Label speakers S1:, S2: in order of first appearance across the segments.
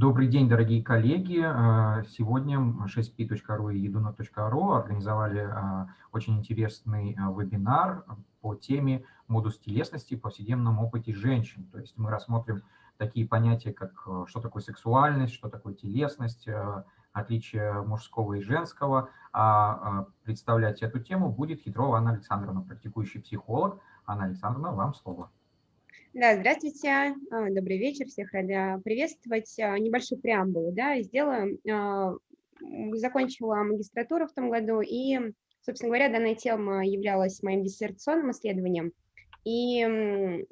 S1: Добрый день, дорогие коллеги. Э, сегодня 6p.ru и eduna.ru организовали э, очень интересный э, вебинар по теме модус телесности в повседневном опыте женщин. То есть мы рассмотрим такие понятия, как что такое сексуальность, что такое телесность, отличия мужского и женского. А представлять эту тему будет Хитрова Анна Александровна, практикующий психолог. Анна Александровна, вам слово.
S2: Да, здравствуйте, а, добрый вечер, всех рада приветствовать. А, небольшую преамбулу, да, сделаю. А, закончила магистратуру в том году, и, собственно говоря, данная тема являлась моим диссертационным исследованием. И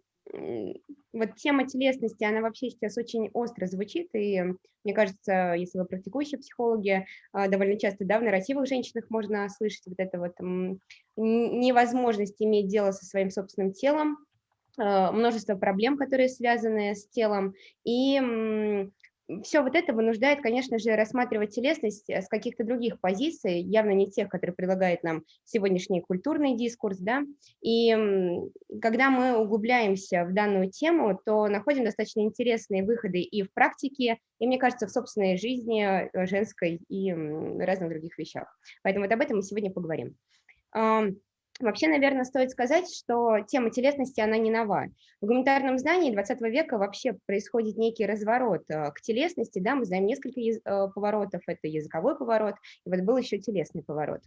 S2: вот тема телесности, она вообще сейчас очень остро звучит, и мне кажется, если вы практикующие психологи, довольно часто, да, в нарративах женщинах можно слышать вот это вот невозможность иметь дело со своим собственным телом, множество проблем, которые связаны с телом, и все вот это вынуждает, конечно же, рассматривать телесность э, с каких-то других позиций, явно не тех, которые предлагает нам сегодняшний культурный дискурс, да, и когда мы углубляемся в данную тему, то находим достаточно интересные выходы и в практике, и, мне кажется, в собственной жизни э, женской и разных других вещах. Поэтому вот об этом мы сегодня поговорим. Вообще, наверное, стоит сказать, что тема телесности, она не нова. В гуманитарном знании 20 века вообще происходит некий разворот э, к телесности, да, мы знаем несколько э, поворотов, это языковой поворот, и вот был еще телесный поворот.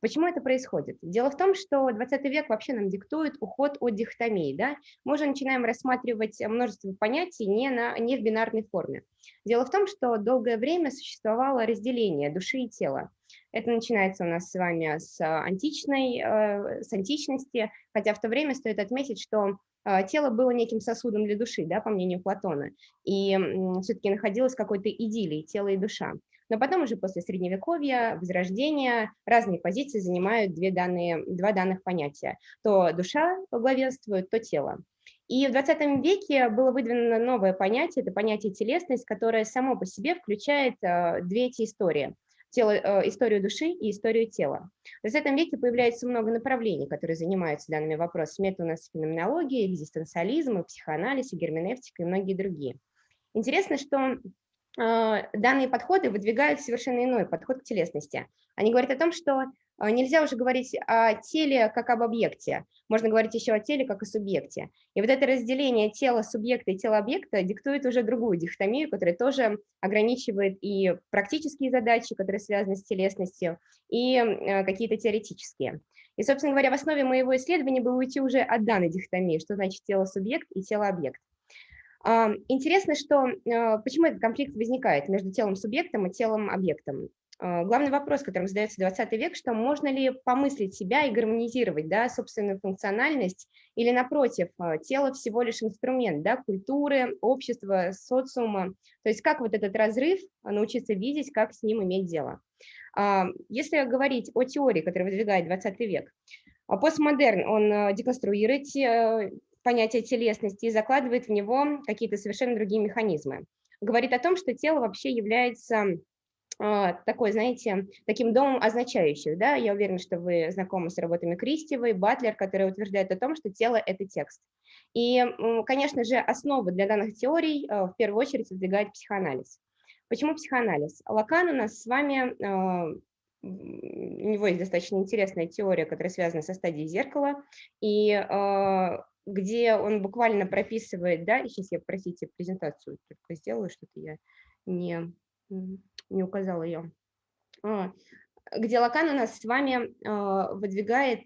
S2: Почему это происходит? Дело в том, что 20 век вообще нам диктует уход от дихотомии, да, мы уже начинаем рассматривать множество понятий не, на, не в бинарной форме. Дело в том, что долгое время существовало разделение души и тела. Это начинается у нас с вами с, античной, э, с античности, хотя в то время стоит отметить, что э, тело было неким сосудом для души, да, по мнению Платона, и все-таки находилось какой-то идиллии тело и душа. Но потом уже после Средневековья, Возрождения, разные позиции занимают две данные, два данных понятия. То душа главенствует, то тело. И в 20 веке было выдвинуто новое понятие, это понятие телесность, которое само по себе включает э, две эти истории тело, э, историю души и историю тела. В XX веке появляется много направлений, которые занимаются данными вопросами. Это у нас феноменология, экзистенциализм, психоанализ, и герменевтика и многие другие. Интересно, что а, данные подходы выдвигают совершенно иной подход к телесности. Они говорят о том, что нельзя уже говорить о теле как об объекте, можно говорить еще о теле как о субъекте. И вот это разделение тела субъекта и тела объекта диктует уже другую дихотомию, которая тоже ограничивает и практические задачи, которые связаны с телесностью, и а, какие-то теоретические. И, собственно говоря, в основе моего исследования было уйти уже от данной дихотомии, что значит тело-субъект и тело-объект. Интересно, что а, почему этот конфликт возникает между телом-субъектом и телом-объектом. А, главный вопрос, которым задается 20 век, что можно ли помыслить себя и гармонизировать да, собственную функциональность, или напротив, а, тело всего лишь инструмент да, культуры, общества, социума. То есть как вот этот разрыв научиться видеть, как с ним иметь дело. Если говорить о теории, которую выдвигает 20 век, постмодерн, он деконструирует понятие телесности и закладывает в него какие-то совершенно другие механизмы. Говорит о том, что тело вообще является а, такой, знаете, таким домом означающих, да, я уверена, что вы знакомы с работами Кристевой, Батлер, которые утверждают о том, что тело – это текст. И, конечно же, основу для данных теорий а, в первую очередь выдвигает психоанализ. Почему психоанализ? Лакан у нас с вами, а, у него есть достаточно интересная теория, которая связана со стадией зеркала, и где он буквально прописывает, да, сейчас я, простите, презентацию только сделаю, что-то я не, не указала ее, а, где Лакан у нас с вами а, выдвигает,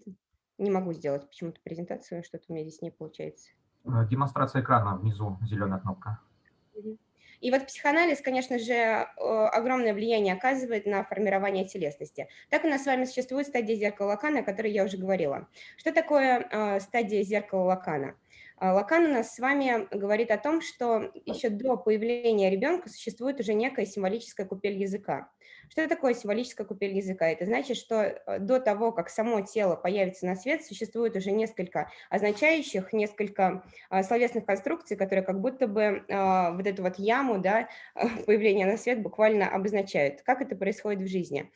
S2: не могу сделать почему-то презентацию, что-то у меня здесь не получается.
S1: Э, демонстрация экрана внизу, зеленая кнопка.
S2: И вот психоанализ, конечно же, э, огромное влияние оказывает на формирование телесности. Так у нас с вами существует стадия зеркала Лакана, о которой я уже говорила. Что такое э, стадия зеркала Лакана? А, Лакан у нас с вами говорит о том, что еще до появления ребенка существует уже некая символическая купель языка. Что такое символическая купель языка? Это значит, что э, до того, как само тело появится на свет, существует уже несколько означающих, несколько а, словесных конструкций, которые как будто бы а, вот эту вот яму да, появления на свет буквально обозначают. Как это происходит в жизни?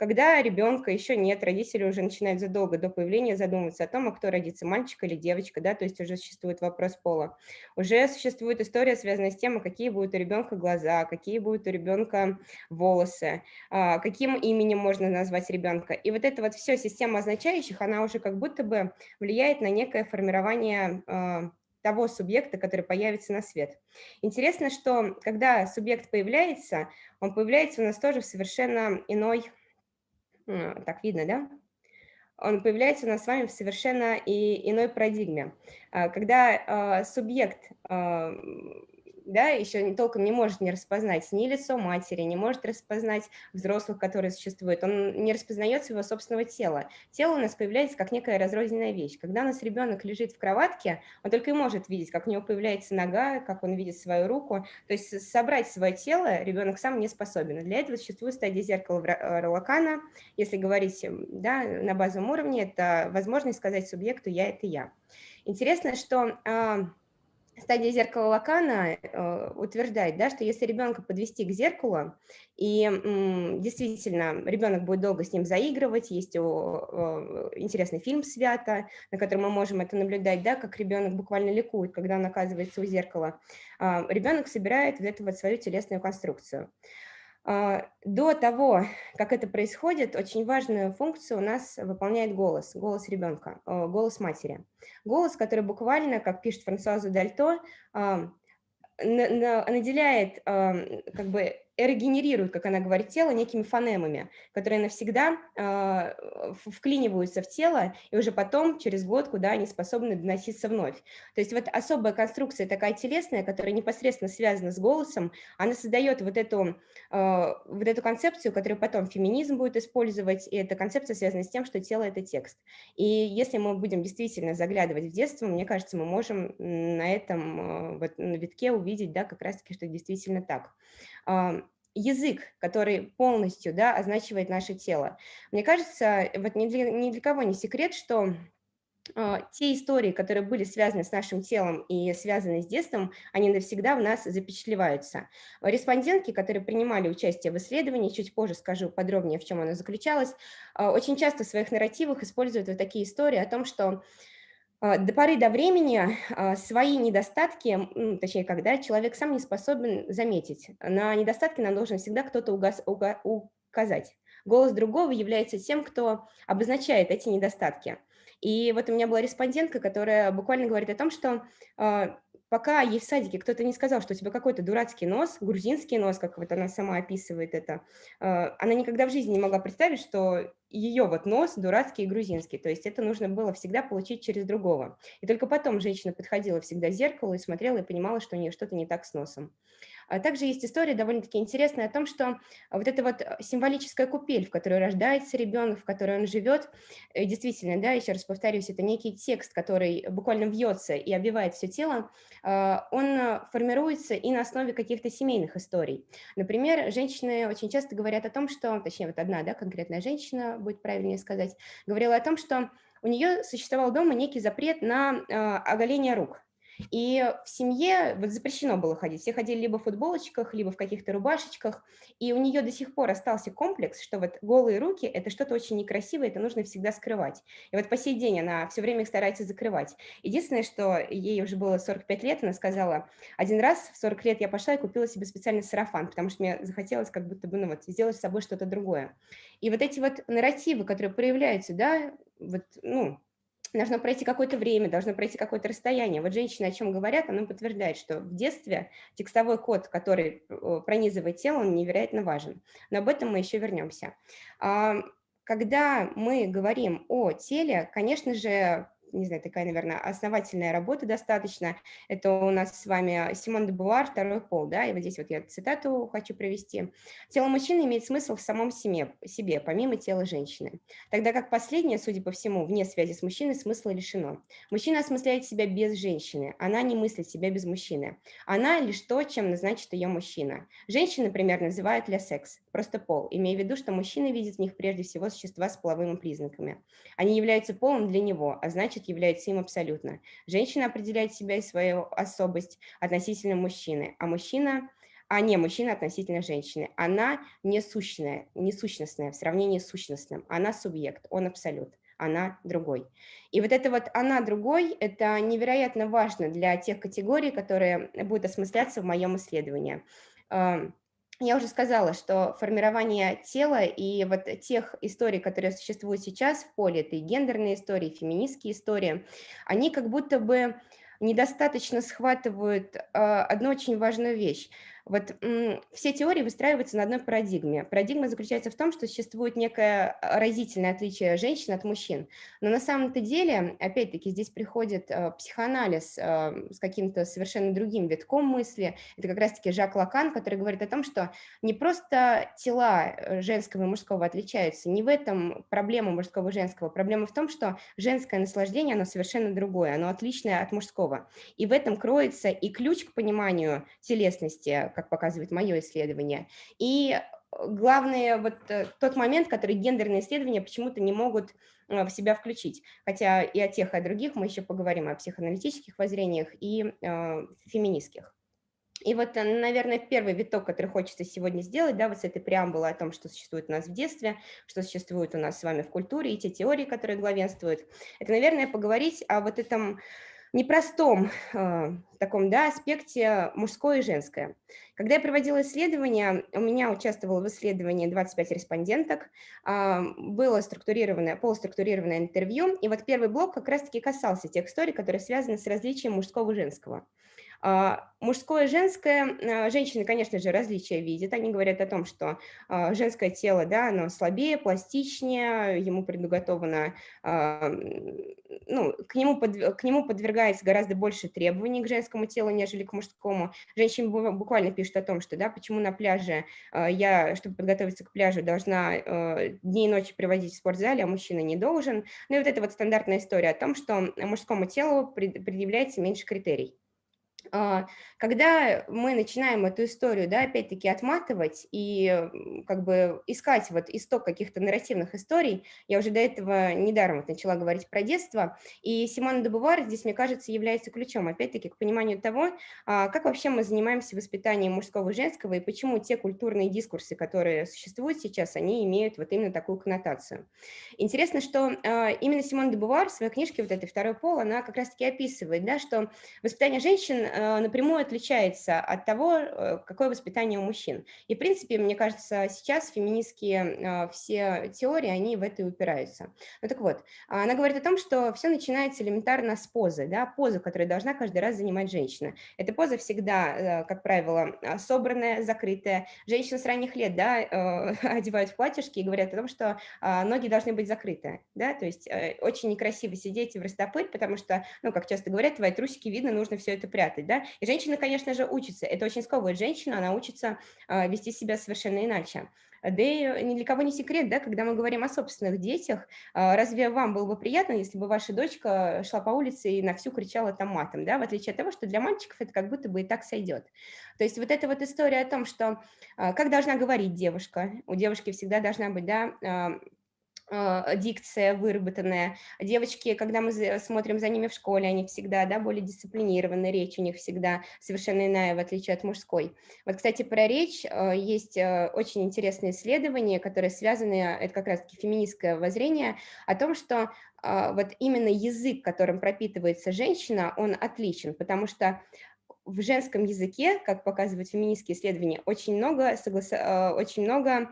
S2: Когда ребенка еще нет, родители уже начинают задолго до появления задумываться о том, а кто родится, мальчик или девочка, да, то есть уже существует вопрос пола. Уже существует история, связанная с тем, а какие будут у ребенка глаза, какие будут у ребенка волосы, а, каким именем можно назвать ребенка. И вот эта вот все система означающих, она уже как будто бы влияет на некое формирование а, того субъекта, который появится на свет. Интересно, что когда субъект появляется, он появляется у нас тоже в совершенно иной так видно, да? Он появляется у нас с вами в совершенно и иной парадигме. А, когда а, субъект а, да, еще не, толком не может не распознать ни лицо матери, не может распознать взрослых, которые существуют, он не распознает своего собственного тела. Тело у нас появляется как некая разрозненная вещь. Когда у нас ребенок лежит в кроватке, он только и может видеть, как у него появляется нога, как он видит свою руку. То есть собрать свое тело ребенок сам не способен. Для этого существует стадия зеркала э, Ролакана. Если говорить да, на базовом уровне, это возможность сказать субъекту «я – это я». Интересно, что а, стадия зеркала Лакана э, утверждает, да, что если ребенка подвести к зеркалу, и действительно ребенок будет долго с ним заигрывать, есть о, интересный фильм «Свято», на котором мы можем это наблюдать, да, как ребенок буквально ликует, когда он оказывается у зеркала, э, ребенок собирает вот эту вот свою телесную конструкцию. А, до того, как это происходит, очень важную функцию у нас выполняет голос, голос ребенка, голос матери. Голос, который буквально, как пишет Франсуаза Дальто, наделяет как бы регенерирует, как она говорит, тело некими фонемами, которые навсегда э, вклиниваются в тело, и уже потом, через год, куда они способны доноситься вновь. То есть вот особая конструкция такая телесная, которая непосредственно связана с голосом, она создает вот эту, э, вот эту концепцию, которую потом феминизм будет использовать, и эта концепция связана с тем, что тело – это текст. И если мы будем действительно заглядывать в детство, мне кажется, мы можем на этом э, вот, на витке увидеть, да, как раз-таки, что действительно так язык, который полностью да, означивает наше тело. Мне кажется, вот ни для, ни для кого не секрет, что э, те истории, которые были связаны с нашим телом и связаны с детством, они навсегда в нас запечатлеваются. Респондентки, которые принимали участие в исследовании, чуть позже скажу подробнее, в чем оно заключалось, э, очень часто в своих нарративах используют вот такие истории о том, что а, до поры до времени а, свои недостатки, точнее, когда человек сам не способен заметить, на недостатки нам должен всегда кто-то указать. Голос другого является тем, кто обозначает эти недостатки. И вот у меня была респондентка, которая буквально говорит о том, что а, пока ей в садике кто-то не сказал, что у тебя какой-то дурацкий нос, грузинский нос, как вот она сама описывает это, она никогда в жизни не могла представить, что ее вот нос дурацкий и грузинский, то есть это нужно было всегда получить через другого. И только потом женщина подходила всегда в зеркало и смотрела и понимала, что у нее что-то не так с носом. А также есть история довольно-таки интересная о том, что вот эта вот э, символическая купель, в которой рождается ребенок, в которой он живет, э, действительно, да, еще раз повторюсь, это некий текст, который буквально вьется и обвивает все тело, а, он э, формируется и на основе каких-то семейных историй. Например, женщины очень часто говорят о том, что, точнее, вот одна, да, конкретная женщина, будет правильнее сказать, говорила о том, что у нее существовал дома некий запрет на оголение рук. И в семье вот запрещено было ходить. Все ходили либо в футболочках, либо в каких-то рубашечках. И у нее до сих пор остался комплекс, что вот голые руки – это что-то очень некрасивое, это нужно всегда скрывать. И вот по сей день она все время их старается закрывать. Единственное, что ей уже было 45 лет, она сказала, один раз в 40 лет я пошла и купила себе специальный сарафан, потому что мне захотелось как будто бы ну, вот, сделать с собой что-то другое. И вот эти вот нарративы, которые проявляются, да, вот, ну, должно пройти какое-то время, должно пройти какое-то расстояние. Вот женщины о чем говорят, она подтверждает, что в детстве текстовой код, который пронизывает тело, он невероятно важен. Но об этом мы еще вернемся. Когда мы говорим о теле, конечно же, не знаю, такая, наверное, основательная работа достаточно. Это у нас с вами Симон де Буар, второй пол, да, и вот здесь вот я цитату хочу провести. Тело мужчины имеет смысл в самом себе, себе, помимо тела женщины, тогда как последнее, судя по всему, вне связи с мужчиной, смысла лишено. Мужчина осмысляет себя без женщины, она не мыслит себя без мужчины. Она лишь то, чем назначит ее мужчина. Женщины, например, называют для секс, просто пол, имея в виду, что мужчина видит в них прежде всего существа с половыми признаками. Они являются полом для него, а значит, значит является им абсолютно. Женщина определяет себя и свою особость относительно мужчины, а мужчина а не мужчина относительно женщины. Она не сущная, не сущностная в сравнении с сущностным. Она субъект, он абсолют, она другой. И вот это вот она другой, это невероятно важно для тех категорий, которые будут осмысляться в моем исследовании. Я уже сказала, что формирование тела и вот тех историй, которые существуют сейчас в поле, это и гендерные истории, и феминистские истории, они как будто бы недостаточно схватывают э, одну очень важную вещь. Вот все теории выстраиваются на одной парадигме. Парадигма заключается в том, что существует некое разительное отличие женщин от мужчин. Но на самом-то деле, опять-таки, здесь приходит э, психоанализ э, с каким-то совершенно другим витком мысли. Это как раз-таки Жак Лакан, который говорит о том, что не просто тела э, женского и мужского отличаются, не в этом проблема мужского и женского. Проблема в том, что женское наслаждение, оно совершенно другое, оно отличное от мужского. И в этом кроется и ключ к пониманию телесности, как показывает мое исследование. И э, главное, вот э, тот момент, который гендерные исследования почему-то не могут э, в себя включить. Хотя и о тех, и о других мы еще поговорим, о психоаналитических воззрениях и э, феминистских. И вот, наверное, первый виток, который хочется сегодня сделать, да, вот с этой преамбулы о том, что существует у нас в детстве, что существует у нас с вами в культуре, и те теории, которые главенствуют, это, наверное, поговорить о вот этом непростом э, таком да, аспекте мужское и женское. Когда я проводила исследование, у меня участвовало в исследовании 25 респонденток, э, было структурированное, полуструктурированное интервью, и вот первый блок как раз-таки касался тех историй, которые связаны с различием мужского и женского. А, мужское и женское, а, женщины, конечно же, различия видят, они говорят о том, что а, женское тело, да, оно слабее, пластичнее, ему предуготовано, ну, к нему, под, к нему подвергается гораздо больше требований к женскому телу, нежели к мужскому. Женщины буквально пишут о том, что, да, почему на пляже я, чтобы подготовиться к пляжу, должна дни и ночи проводить в спортзале, а мужчина не должен. Ну и вот эта вот стандартная история о том, что мужскому телу предъявляется меньше критерий. А, когда мы начинаем эту историю, да, опять-таки отматывать и как бы искать вот исток каких-то нарративных историй, я уже до этого недаром вот начала говорить про детство, и Симона де Бувар здесь, мне кажется, является ключом, опять-таки, к пониманию того, а, как вообще мы занимаемся воспитанием мужского и женского, и почему те культурные дискурсы, которые существуют сейчас, они имеют вот именно такую коннотацию. Интересно, что а, именно Симона де Бувар в своей книжке вот этой «Второй пол», она как раз-таки описывает, да, что воспитание женщин напрямую отличается от того, э, какое воспитание у мужчин. И, в принципе, мне кажется, сейчас феминистские э, все теории, они в это и упираются. Ну так вот, она говорит о том, что все начинается элементарно с позы, да, позы, которую должна каждый раз занимать женщина. Эта поза всегда, как правило, собранная, закрытая. Женщины с ранних лет, да, одевают в платьишки и говорят о том, что ноги должны быть закрыты, да, то есть очень некрасиво сидеть в растопырь, потому что, ну, как часто говорят, твои трусики видно, нужно все это прятать работать, да, и женщина, конечно же, учится, это очень сковывает женщину, она учится э, вести себя совершенно иначе. Да и ни для кого не секрет, да, когда мы говорим о собственных детях, э, разве вам было бы приятно, если бы ваша дочка шла по улице и на всю кричала там матом, да, в отличие от того, что для мальчиков это как будто бы и так сойдет. То есть вот эта вот история о том, что э, как должна говорить девушка, у девушки всегда должна быть, да, а, дикция выработанная. Девочки, когда мы смотрим за ними в школе, они всегда да, более дисциплинированы, речь у них всегда совершенно иная, в отличие от мужской. Вот, кстати, про речь а, есть а, очень интересные исследования, которые связаны, это как раз-таки феминистское воззрение, о том, что вот именно язык, которым пропитывается женщина, он отличен, потому что в женском языке, как показывают феминистские исследования, очень много, согласа... очень много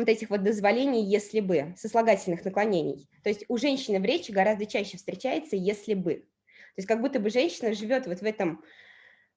S2: вот этих вот дозволений «если бы», сослагательных наклонений. То есть у женщины в речи гораздо чаще встречается «если бы». То есть как будто бы женщина живет вот в этом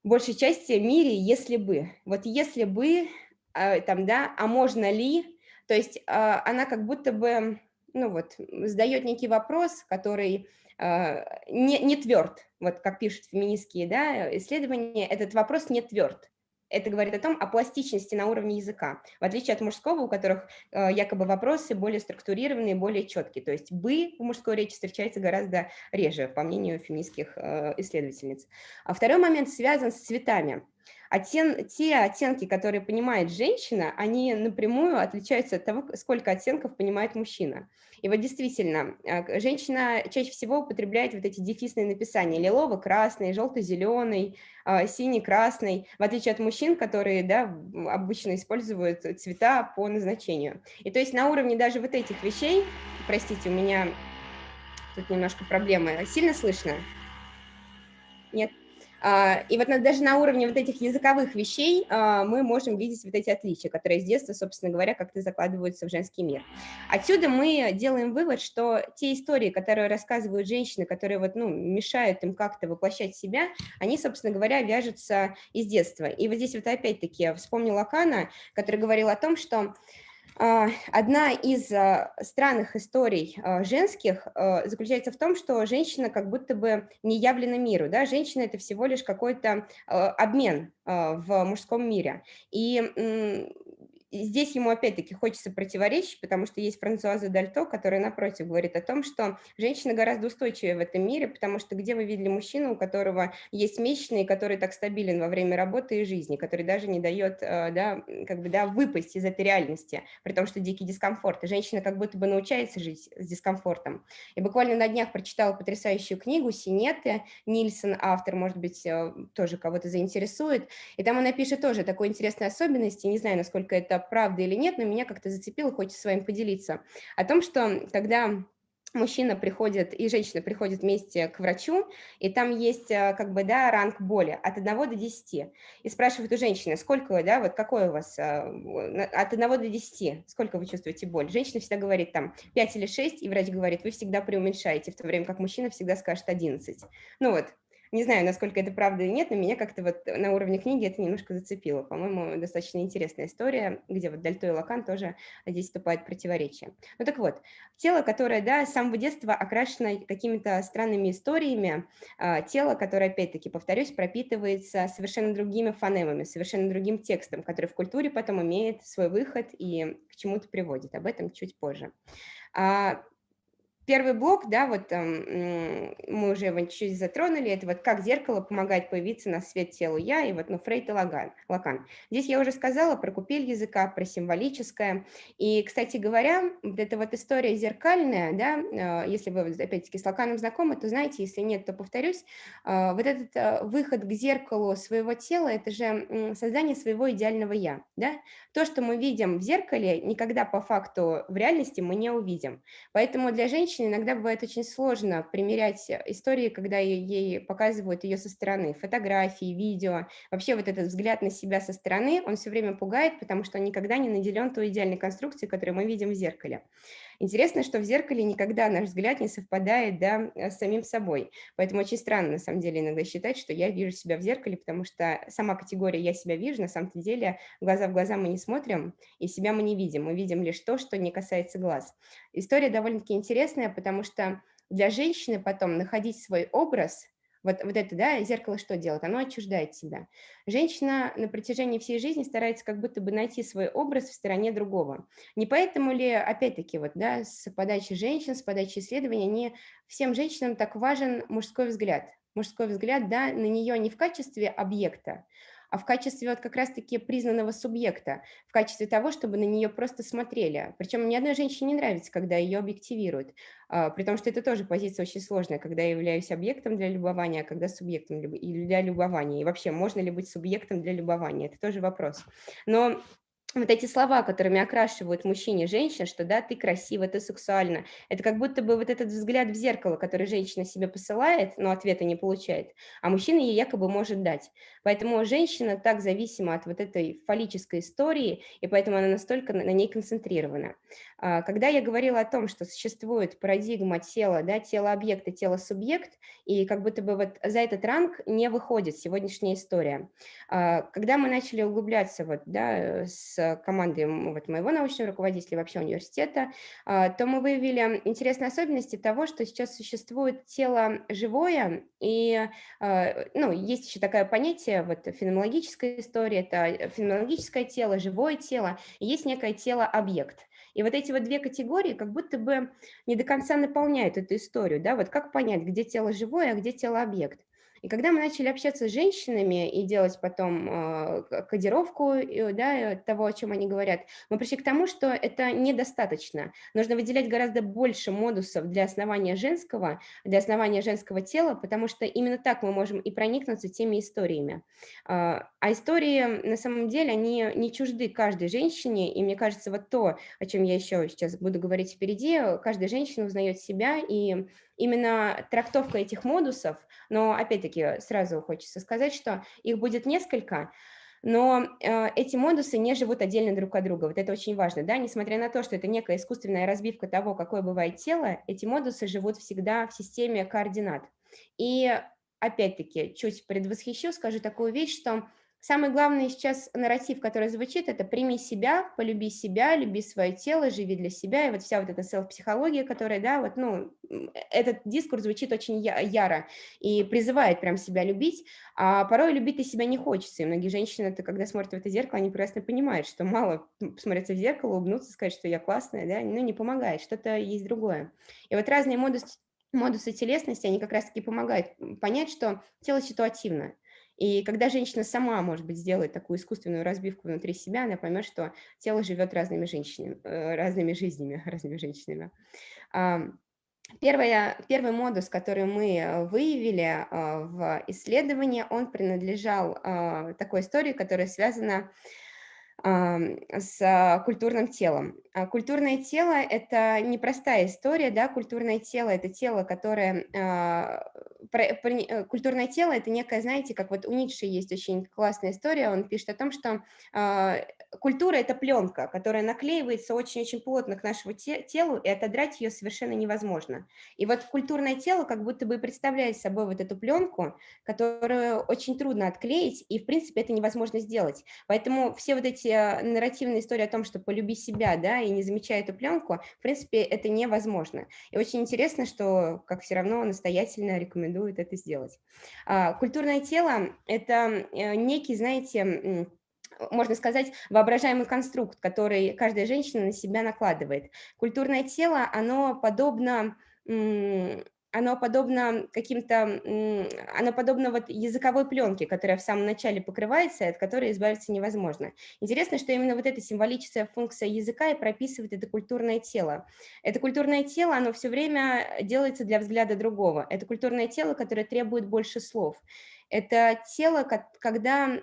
S2: большей части мире «если бы». Вот «если бы», а, там, да, «а можно ли?», то есть а, она как будто бы, ну вот, задает некий вопрос, который а, не, не тверд, вот как пишут феминистские да, исследования, этот вопрос не тверд это говорит о том, о пластичности на уровне языка, в отличие от мужского, у которых э, якобы вопросы более структурированные, более четкие. То есть «бы» в мужской речи встречается гораздо реже, по мнению феминистских э, исследовательниц. А второй момент связан с цветами. Оттен, те оттенки, которые понимает женщина, они напрямую отличаются от того, сколько оттенков понимает мужчина. И вот действительно, а, женщина чаще всего употребляет вот эти дефисные написания лилово-красный, желто-зеленый, а, синий-красный, в отличие от мужчин, которые да, обычно используют цвета по назначению. И то есть на уровне даже вот этих вещей, простите, у меня тут немножко проблемы, сильно слышно? Нет? А, и вот даже на уровне вот этих языковых вещей а, мы можем видеть вот эти отличия, которые с детства, собственно говоря, как-то закладываются в женский мир. Отсюда мы делаем вывод, что те истории, которые рассказывают женщины, которые вот, ну, мешают им как-то воплощать себя, они, собственно говоря, вяжутся из детства. И вот здесь вот опять-таки вспомнил Лакана, который говорил о том, что одна из а, странных историй а, женских заключается в том, что женщина как будто бы не явлена миру. Да? Женщина – это всего лишь какой-то обмен в мужском мире. И здесь ему опять-таки хочется противоречить, потому что есть Франсуаза Дальто, которая, напротив, говорит о том, что женщина гораздо устойчивее в этом мире, потому что где вы видели мужчину, у которого есть месячные, который так стабилен во время работы и жизни, который даже не дает э, да, как бы, да, выпасть из этой реальности, при том, что дикий дискомфорт. И женщина как будто бы научается жить с дискомфортом. И буквально на днях прочитала потрясающую книгу «Синеты», Нильсон, автор, может быть, э, тоже кого-то заинтересует, и там она пишет тоже такой интересной особенности, не знаю, насколько это правда или нет, но меня как-то зацепило, хочется с вами поделиться, о том, что когда мужчина приходит и женщина приходят вместе к врачу, и там есть э, как бы, да, ранг боли от 1 до 10. И спрашивают у женщины, сколько, да, вот какой у вас, э, от 1 до 10, сколько вы чувствуете боль? Женщина всегда говорит там 5 или 6, и врач говорит, вы всегда преуменьшаете, в то время как мужчина всегда скажет 11. Ну вот, не знаю, насколько это правда или нет, но меня как-то вот на уровне книги это немножко зацепило. По-моему, достаточно интересная история, где вот Дальто и Лакан тоже здесь вступают в противоречие. Ну так вот, тело, которое, да, с самого детства окрашено какими-то странными историями, а, тело, которое, опять-таки, повторюсь, пропитывается совершенно другими фонемами, совершенно другим текстом, который в культуре потом имеет свой выход и к чему-то приводит. Об этом чуть позже. Первый блок, да, вот мы уже его чуть-чуть затронули, это вот как зеркало помогает появиться на свет телу я, и вот, ну, Фрейд и Лаган, Лакан. Здесь я уже сказала про купель языка, про символическое, и, кстати говоря, вот эта вот история зеркальная, да, а, если вы, опять-таки, с Лаканом знакомы, то знаете, если нет, то повторюсь, а, вот этот а, выход к зеркалу своего тела, это же создание своего идеального я, да, то, что мы видим в зеркале, никогда по факту в реальности мы не увидим, поэтому для женщин женщине иногда бывает очень сложно примерять э, истории, когда ей показывают ее со стороны, фотографии, видео. Вообще вот этот взгляд на себя со стороны, он все время пугает, потому что он никогда не наделен той идеальной конструкцией, которую мы видим в зеркале. Интересно, что в зеркале никогда наш взгляд не совпадает да, с самим собой. Поэтому очень странно, на самом деле, иногда считать, что я вижу себя в зеркале, потому что сама категория «я себя вижу», на самом деле, глаза в глаза мы не смотрим, и себя мы не видим. Мы видим лишь то, что не касается глаз. История довольно-таки интересная, потому что для женщины потом находить свой образ – вот, вот это, да, зеркало что делает? Оно отчуждает себя. Женщина на протяжении всей жизни старается как будто бы найти свой образ в стороне другого. Не поэтому ли, опять-таки, вот, да, с подачи женщин, с подачи исследований, не всем женщинам так важен мужской взгляд? Мужской взгляд, да, на нее не в качестве объекта, а в качестве вот как раз-таки признанного субъекта, в качестве того, чтобы на нее просто смотрели. Причем ни одной женщине не нравится, когда ее объективируют, а, при том, что это тоже позиция очень сложная, когда я являюсь объектом для любования, а когда субъектом для любования. И вообще, можно ли быть субъектом для любования? Это тоже вопрос. Но вот эти слова, которыми окрашивают мужчине женщин, что да, ты красива, ты сексуальна, это как будто бы вот этот взгляд в зеркало, который женщина себе посылает, но ответа не получает, а мужчина ей якобы может дать. Поэтому женщина так зависима от вот этой фаллической истории, и поэтому она настолько на ней концентрирована. А, когда я говорила о том, что существует парадигма тела, да, тело-объекта, тело-субъект, и как будто бы вот за этот ранг не выходит сегодняшняя история. А, когда мы начали углубляться вот, да, с командой вот, моего научного руководителя вообще университета, а, то мы выявили интересные особенности того, что сейчас существует тело живое, и ну, есть еще такое понятие, вот феноменологическая история, это феноменологическое тело, живое тело, есть некое тело-объект. И вот эти вот две категории как будто бы не до конца наполняют эту историю. Да? Вот как понять, где тело живое, а где тело объект? И когда мы начали общаться с женщинами и делать потом э, кодировку да, того, о чем они говорят, мы пришли к тому, что это недостаточно. Нужно выделять гораздо больше модусов для основания женского, для основания женского тела, потому что именно так мы можем и проникнуться теми историями. А, а истории, на самом деле, они не чужды каждой женщине, и мне кажется, вот то, о чем я еще сейчас буду говорить впереди, каждая женщина узнает себя, и именно трактовка этих модусов, но опять-таки сразу хочется сказать, что их будет несколько, но э, эти модусы не живут отдельно друг от друга. Вот это очень важно, да, несмотря на то, что это некая искусственная разбивка того, какое бывает тело, эти модусы живут всегда в системе координат. И опять-таки, чуть предвосхищу, скажу такую вещь, что Самый главный сейчас нарратив, который звучит, это «прими себя, полюби себя, люби свое тело, живи для себя». И вот вся вот эта селф-психология, которая, да, вот, ну, этот дискурс звучит очень яро и призывает прям себя любить, а порой любить и себя не хочется. И многие женщины, это, когда смотрят в это зеркало, они прекрасно понимают, что мало посмотреться в зеркало, улыбнуться, сказать, что я классная, да, ну, не помогает, что-то есть другое. И вот разные модусы, модусы телесности, они как раз-таки помогают понять, что тело ситуативно. И когда женщина сама, может быть, сделает такую искусственную разбивку внутри себя, она поймет, что тело живет разными женщинами, э, разными жизнями, разными женщинами. Первое, первый модус, который мы э, выявили э, в исследовании, он принадлежал такой истории, которая связана с культурным телом. А культурное тело – это непростая история, да, культурное тело – это тело, которое… А, э, культурное тело – это некое, знаете, как вот у Ницше есть очень классная история, он пишет о том, что а, культура – это пленка, которая наклеивается очень-очень плотно к нашему телу, и отодрать ее совершенно невозможно. И вот культурное тело как будто бы представляет собой вот эту пленку, которую очень трудно отклеить, и, в принципе, это невозможно сделать. Поэтому все вот эти нарративные истории о том, что полюби себя, да, и не замечая эту пленку, в принципе, это невозможно. И очень интересно, что, как все равно, настоятельно рекомендуют это сделать. А, культурное тело – это э, некий, знаете, можно сказать, воображаемый конструкт, который каждая женщина на себя накладывает. Культурное тело, оно подобно оно подобно каким-то, оно подобно вот языковой пленке, которая в самом начале покрывается, от которой избавиться невозможно. Интересно, что именно вот эта символическая функция языка и прописывает это культурное тело. Это культурное тело, оно все время делается для взгляда другого. Это культурное тело, которое требует больше слов. Это тело, когда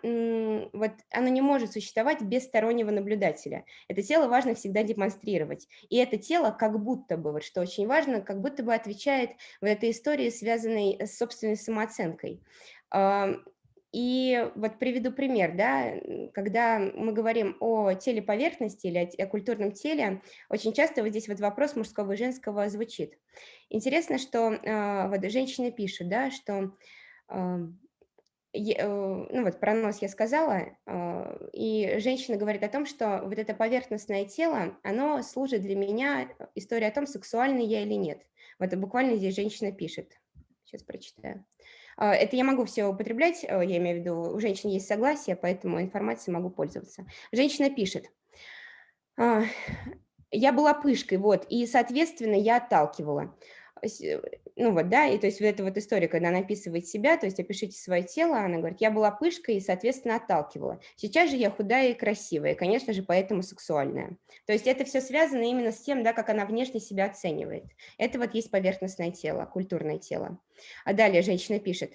S2: вот оно не может существовать без стороннего наблюдателя. Это тело важно всегда демонстрировать. И это тело как будто бы, вот что очень важно, как будто бы отвечает в этой истории, связанной с собственной самооценкой. И вот приведу пример, да, когда мы говорим о теле поверхности или о, культурном теле, очень часто вот здесь вот вопрос мужского и женского звучит. Интересно, что э, вот женщина пишет, да, что Э, ну вот про нос я сказала, а, и женщина говорит о том, что вот это поверхностное тело, оно служит для меня, э, история о том, сексуальный я или нет. Вот буквально здесь женщина пишет. Сейчас прочитаю. А, это я могу все употреблять, э, я имею в виду, у женщин есть согласие, поэтому информацией могу пользоваться. Женщина пишет, «А, я была пышкой, вот, и, соответственно, я отталкивала. Э, ну вот, да, и то есть вот эта вот история, когда она описывает себя, то есть опишите свое тело, она говорит, я была пышкой и, соответственно, отталкивала. Сейчас же я худая и красивая, и, конечно же, поэтому сексуальная. То есть это все связано именно с тем, да, как она внешне себя оценивает. Это вот есть поверхностное тело, культурное тело. А далее женщина пишет,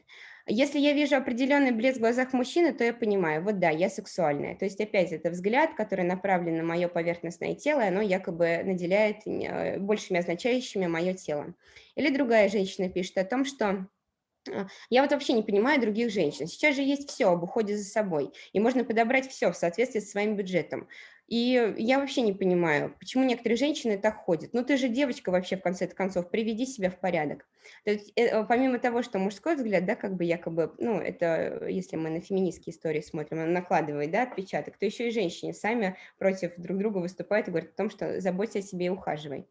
S2: если я вижу определенный блеск в глазах мужчины, то я понимаю, вот да, я сексуальная. То есть опять это взгляд, который направлен на мое поверхностное тело, оно якобы наделяет э, большими означающими мое тело. Или другая женщина пишет о том, что а, я вот вообще не понимаю других женщин. Сейчас же есть все об уходе за собой, и можно подобрать все в соответствии с своим бюджетом. И я вообще не понимаю, почему некоторые женщины так ходят. Ну, ты же девочка вообще, в конце концов, приведи себя в порядок. То есть, э, помимо того, что мужской взгляд, да, как бы якобы, ну, это, если мы на феминистские истории смотрим, он накладывает, да, отпечаток, то еще и женщины сами против друг друга выступают и говорят о том, что заботься о себе и ухаживай.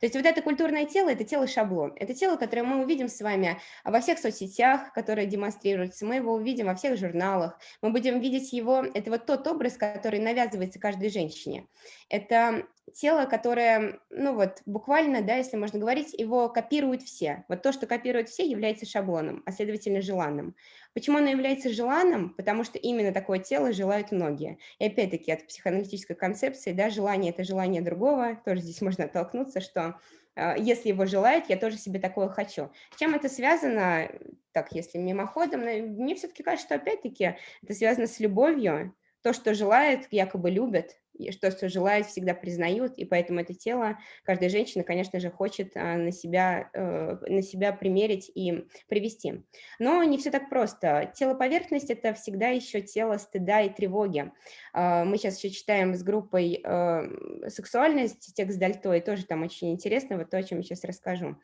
S2: То есть вот это культурное тело, это тело-шаблон. Это тело, которое мы увидим с вами во всех соцсетях, которые демонстрируются, мы его увидим во всех журналах, мы будем видеть его, это вот тот образ, который навязывается каждой женщине. Это тело, которое, ну вот, буквально, да, если можно говорить, его копируют все. Вот то, что копируют все, является шаблоном, а следовательно желанным. Почему оно является желанным? Потому что именно такое тело желают многие. И опять-таки от психоаналитической концепции, да, желание – это желание другого, тоже здесь можно оттолкнуться, что э, если его желают, я тоже себе такое хочу. С чем это связано? Так, если мимоходом, мне все-таки кажется, что опять-таки это связано с любовью. То, что желает, якобы любят, что, что желают, всегда признают, и поэтому это тело каждая женщина, конечно же, хочет а, на себя, э, на себя примерить и привести. Но не все так просто. Тело поверхность – это всегда еще тело стыда и тревоги. А, мы сейчас еще читаем с группой э, «Сексуальность», текст Дальто, и тоже там очень интересно, вот то, о чем я сейчас расскажу.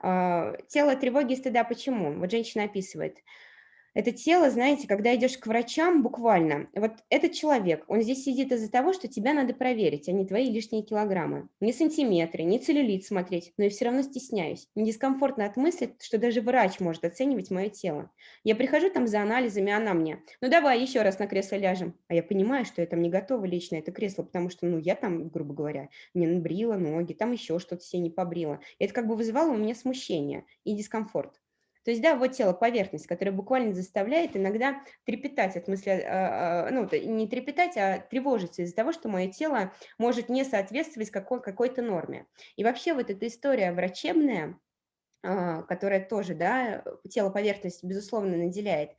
S2: А, тело тревоги и стыда почему? Вот женщина описывает – это тело, знаете, когда идешь к врачам, буквально, вот этот человек, он здесь сидит из-за того, что тебя надо проверить, а не твои лишние килограммы. Не сантиметры, не целлюлит смотреть, но я все равно стесняюсь. Мне дискомфортно от мысли, что даже врач может оценивать мое тело. Я прихожу там за анализами, она мне, ну давай еще раз на кресло ляжем. А я понимаю, что я там не готова лично это кресло, потому что, ну, я там, грубо говоря, не набрила ноги, там еще что-то себе не побрила. Это как бы вызывало у меня смущение и дискомфорт. То есть, да, вот тело, поверхность, которая буквально заставляет иногда трепетать от мысли, а, а, ну, не трепетать, а тревожиться из-за того, что мое тело может не соответствовать какой- какой-то норме. И вообще вот эта история врачебная, а, которая тоже, да, тело поверхность, безусловно, наделяет.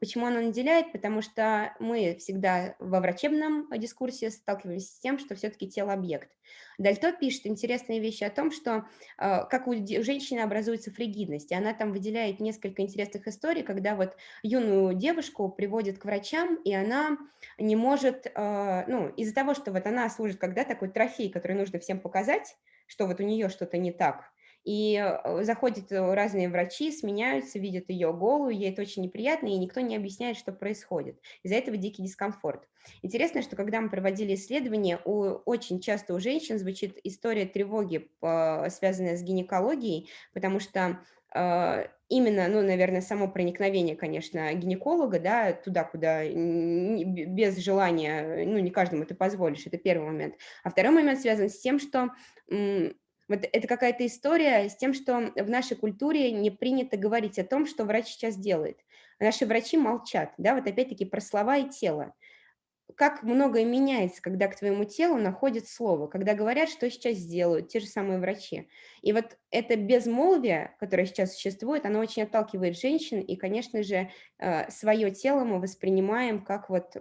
S2: Почему оно наделяет? Потому что мы всегда во врачебном дискурсе сталкивались с тем, что все-таки тело – объект. Дальто пишет интересные вещи о том, что а, как у женщины образуется фригидность. И она там выделяет несколько интересных историй, когда вот юную девушку приводят к врачам, и она не может, а, ну, из-за того, что вот она служит когда такой трофей, который нужно всем показать, что вот у нее что-то не так, и э, заходят э, разные врачи, сменяются, видят ее голую, ей это очень неприятно, и никто не объясняет, что происходит. Из-за этого дикий дискомфорт. Интересно, что когда мы проводили исследования, у, очень часто у женщин звучит история тревоги, связанная с гинекологией, потому что э, именно, ну, наверное, само проникновение, конечно, гинеколога, да, туда, куда без желания, ну, не каждому ты позволишь, это первый момент. А второй момент связан с тем, что вот это какая-то история с тем, что в нашей культуре не принято говорить о том, что врач сейчас делает. Наши врачи молчат, да, вот опять-таки про слова и тело как многое меняется, когда к твоему телу находит слово, когда говорят, что сейчас сделают те же самые врачи. И вот это безмолвие, которое сейчас существует, оно очень отталкивает женщин, и, конечно же, э, свое тело мы воспринимаем как вот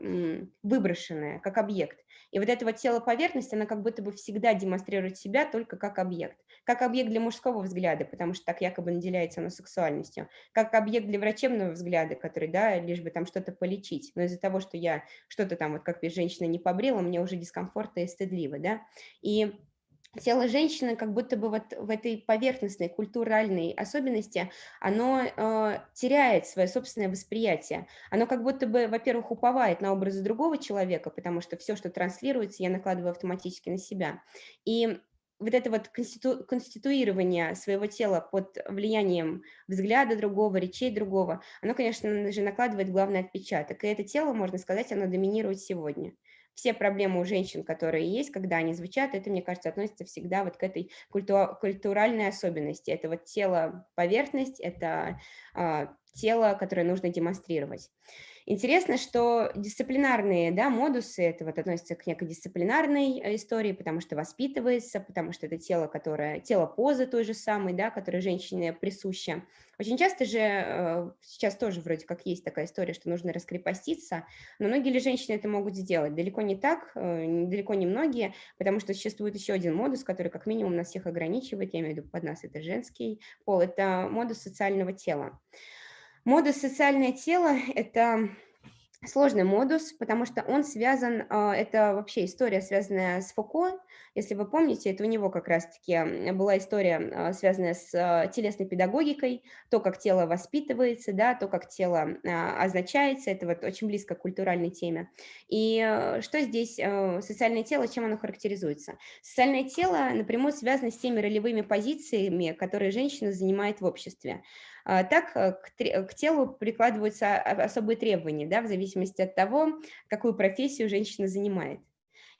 S2: выброшенное, как объект. И вот это вот тело поверхность, она как будто бы всегда демонстрирует себя только как объект. Как объект для мужского взгляда, потому что так якобы наделяется она сексуальностью. Как объект для врачебного взгляда, который, да, лишь бы там что-то полечить. Но из-за того, что я что-то там, вот как женщина не побрила, мне уже дискомфортно и стыдливо, да. И тело женщины как будто бы вот в этой поверхностной культуральной особенности, оно э, теряет свое собственное восприятие. Оно как будто бы, во-первых, уповает на образы другого человека, потому что все, что транслируется, я накладываю автоматически на себя. И вот это вот конститу, конституирование своего тела под влиянием взгляда другого, речей другого, оно, конечно же, накладывает главный отпечаток. И это тело, можно сказать, оно доминирует сегодня все проблемы у женщин, которые есть, когда они звучат, это, мне кажется, относится всегда вот к этой культу культуральной особенности. Это вот тело поверхность, это э, тело, которое нужно демонстрировать. Интересно, что дисциплинарные да, модусы, это вот относится к некой дисциплинарной э, истории, потому что воспитывается, потому что это тело, которое, тело позы той же самой, да, которое женщине присуще. Очень часто же, э, сейчас тоже вроде как есть такая история, что нужно раскрепоститься, но многие ли женщины это могут сделать? Далеко не так, э, далеко не многие, потому что существует еще один модус, который как минимум нас всех ограничивает, я имею в виду под нас это женский пол, это модус социального тела. Модус «социальное тело» – это сложный модус, потому что он связан, а, это вообще история, связанная с Фуко. Если вы помните, это у него как раз-таки была история, а, связанная с а, телесной педагогикой, то, как тело воспитывается, да, то, как тело означается, это вот очень близко к культуральной теме. И что здесь социальное тело, чем оно характеризуется? Социальное тело напрямую связано с теми ролевыми позициями, которые женщина занимает в обществе. А, так э, к, телу прикладываются особые требования, да, в зависимости от того, какую профессию женщина занимает.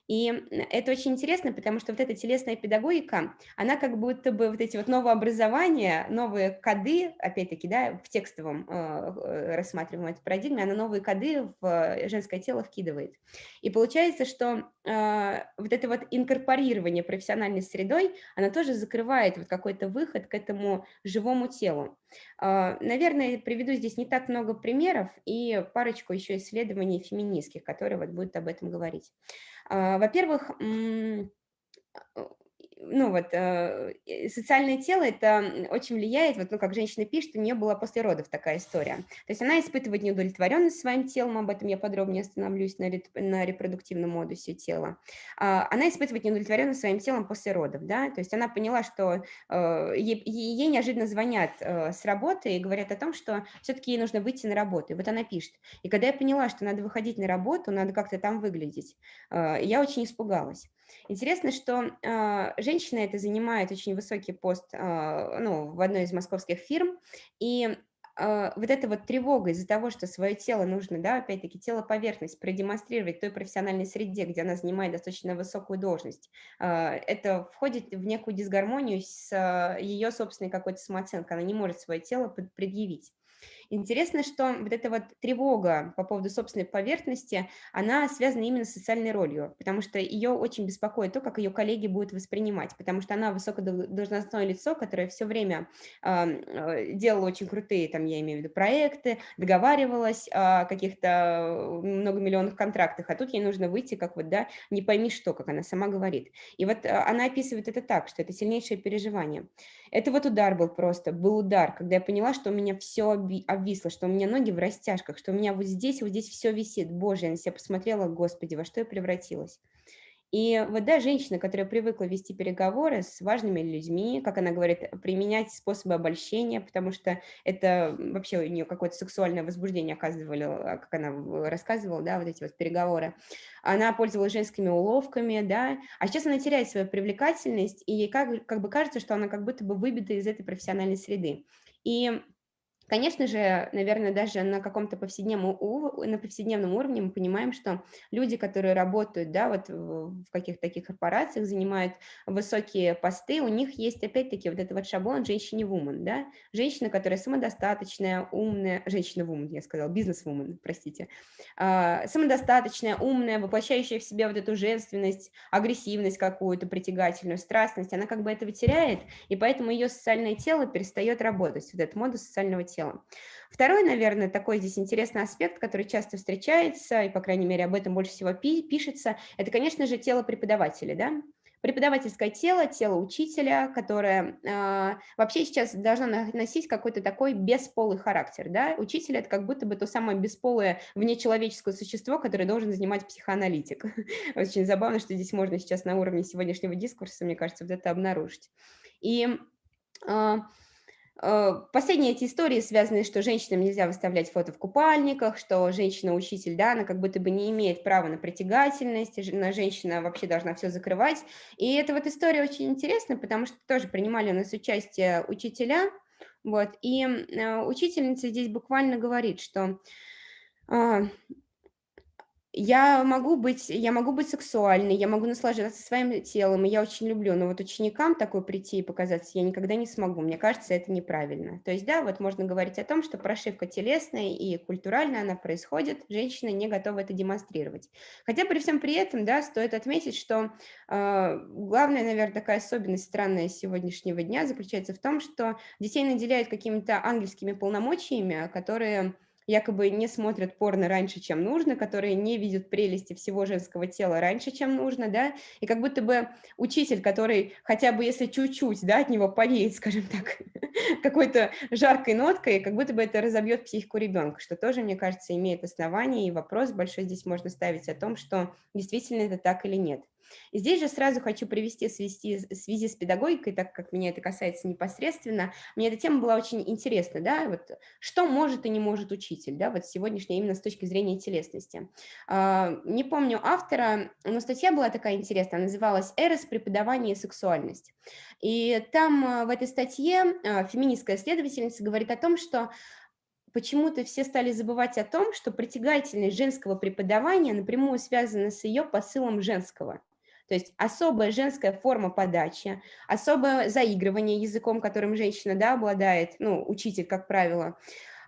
S2: И это очень интересно, потому что вот эта телесная педагогика, она как будто бы вот эти вот новообразования, новые коды, опять-таки, да, в текстовом э, э рассматриваемой этой парадигме, она новые коды в женское тело вкидывает. И получается, что э, вот это вот инкорпорирование профессиональной средой, она тоже закрывает вот какой-то выход к этому живому телу. Э, наверное, приведу здесь не так много примеров и парочку еще исследований феминистских, которые вот будут об этом говорить. А, во-первых, ну вот, э, социальное тело, это очень влияет, вот, ну, как женщина пишет, у нее была после родов такая история. То есть она испытывает неудовлетворенность своим телом, об этом я подробнее остановлюсь на, на репродуктивном модусе тела. А, она испытывает неудовлетворенность своим телом после родов, да, то есть она поняла, что э, ей, ей неожиданно звонят э, с работы и говорят о том, что все-таки ей нужно выйти на работу, и вот она пишет. И когда я поняла, что надо выходить на работу, надо как-то там выглядеть, я очень испугалась. Интересно, что э, женщина это занимает очень высокий пост э, ну, в одной из московских фирм, и э, вот эта вот тревога из-за того, что свое тело нужно, да, опять-таки, тело поверхность продемонстрировать той профессиональной среде, где она занимает достаточно высокую должность, это входит в некую дисгармонию с ее собственной какой-то самооценкой, она не может свое тело предъявить. Интересно, что вот эта вот тревога по поводу собственной поверхности, она связана именно с социальной ролью, потому что ее очень беспокоит то, как ее коллеги будут воспринимать, потому что она высокодолжностное лицо, которое все время э, делало очень крутые, там, я имею в виду, проекты, договаривалась о каких-то многомиллионных контрактах, а тут ей нужно выйти, как вот, да, не пойми что, как она сама говорит. И вот а, она описывает это так, что это сильнейшее переживание. Это вот удар был просто, был удар, когда я поняла, что у меня все обвисло, что у меня ноги в растяжках, что у меня вот здесь, вот здесь все висит. Боже, я на себя посмотрела, господи, во что я превратилась. И вот, да, женщина, которая привыкла вести переговоры с важными людьми, как она говорит, применять способы обольщения, потому что это вообще у нее какое-то сексуальное возбуждение оказывали, как она рассказывала, да, вот эти вот переговоры. Она пользовалась женскими уловками, да, а сейчас она теряет свою привлекательность, и ей как, как бы кажется, что она как будто бы выбита из этой профессиональной среды. И Конечно же, наверное, даже на каком-то повседневном, повседневном уровне мы понимаем, что люди, которые работают да, вот в каких-то таких корпорациях, занимают высокие посты, у них есть опять-таки вот этот вот шаблон женщине-вумен, да? женщина, которая самодостаточная, умная, женщина-вумен, я сказала, бизнес-вумен, простите, а, самодостаточная, умная, воплощающая в себе вот эту женственность, агрессивность какую-то, притягательную, страстность, она как бы этого теряет, и поэтому ее социальное тело перестает работать, вот этот модус социального тела телом. Второй, наверное, такой здесь интересный аспект, который часто встречается, и, по крайней мере, об этом больше всего пишется, это, конечно же, тело преподавателя, да, преподавательское тело, тело учителя, которое э, вообще сейчас должно носить какой-то такой бесполый характер. Да? Учитель – это как будто бы то самое бесполое внечеловеческое существо, которое должен занимать психоаналитик. Очень забавно, что здесь можно сейчас на уровне сегодняшнего дискурса, мне кажется, вот это обнаружить. И Э, последние эти истории связаны, что женщинам нельзя выставлять фото в купальниках, что женщина-учитель, да, она как будто бы не имеет права на притягательность, женщина вообще должна все закрывать. И эта вот история очень интересна, потому что тоже принимали у нас участие учителя, вот, и э, учительница здесь буквально говорит, что а, я могу быть, я могу быть сексуальной, я могу наслаждаться своим телом, и я очень люблю, но вот ученикам такой прийти и показаться я никогда не смогу. Мне кажется, это неправильно. То есть, да, вот можно говорить о том, что прошивка телесная и культуральная, она происходит, женщина не готова это демонстрировать. Хотя при всем при этом, да, стоит отметить, что э, главная, наверное, такая особенность странная сегодняшнего дня заключается в том, что детей наделяют какими-то ангельскими полномочиями, которые якобы не смотрят порно раньше, чем нужно, которые не видят прелести всего женского тела раньше, чем нужно, да, и как будто бы учитель, который хотя бы если чуть-чуть, да, от него повеет, скажем так, какой-то жаркой ноткой, как будто бы это разобьет психику ребенка, что тоже, мне кажется, имеет основание, и вопрос большой здесь можно ставить о том, что действительно это так или нет. И здесь же сразу хочу привести в связи, с педагогикой, так как меня это касается непосредственно, мне эта тема была очень интересна, да, вот что может и не может учитель, да, вот сегодняшняя именно с точки зрения телесности. А, не помню автора, но статья была такая интересная, называлась «Эрос, преподавание и сексуальность». И там а, в этой статье а, феминистская исследовательница говорит о том, что почему-то все стали забывать о том, что притягательность женского преподавания напрямую связана с ее посылом женского. То есть особая женская форма подачи, особое заигрывание языком, которым женщина да, обладает, ну, учитель, как правило,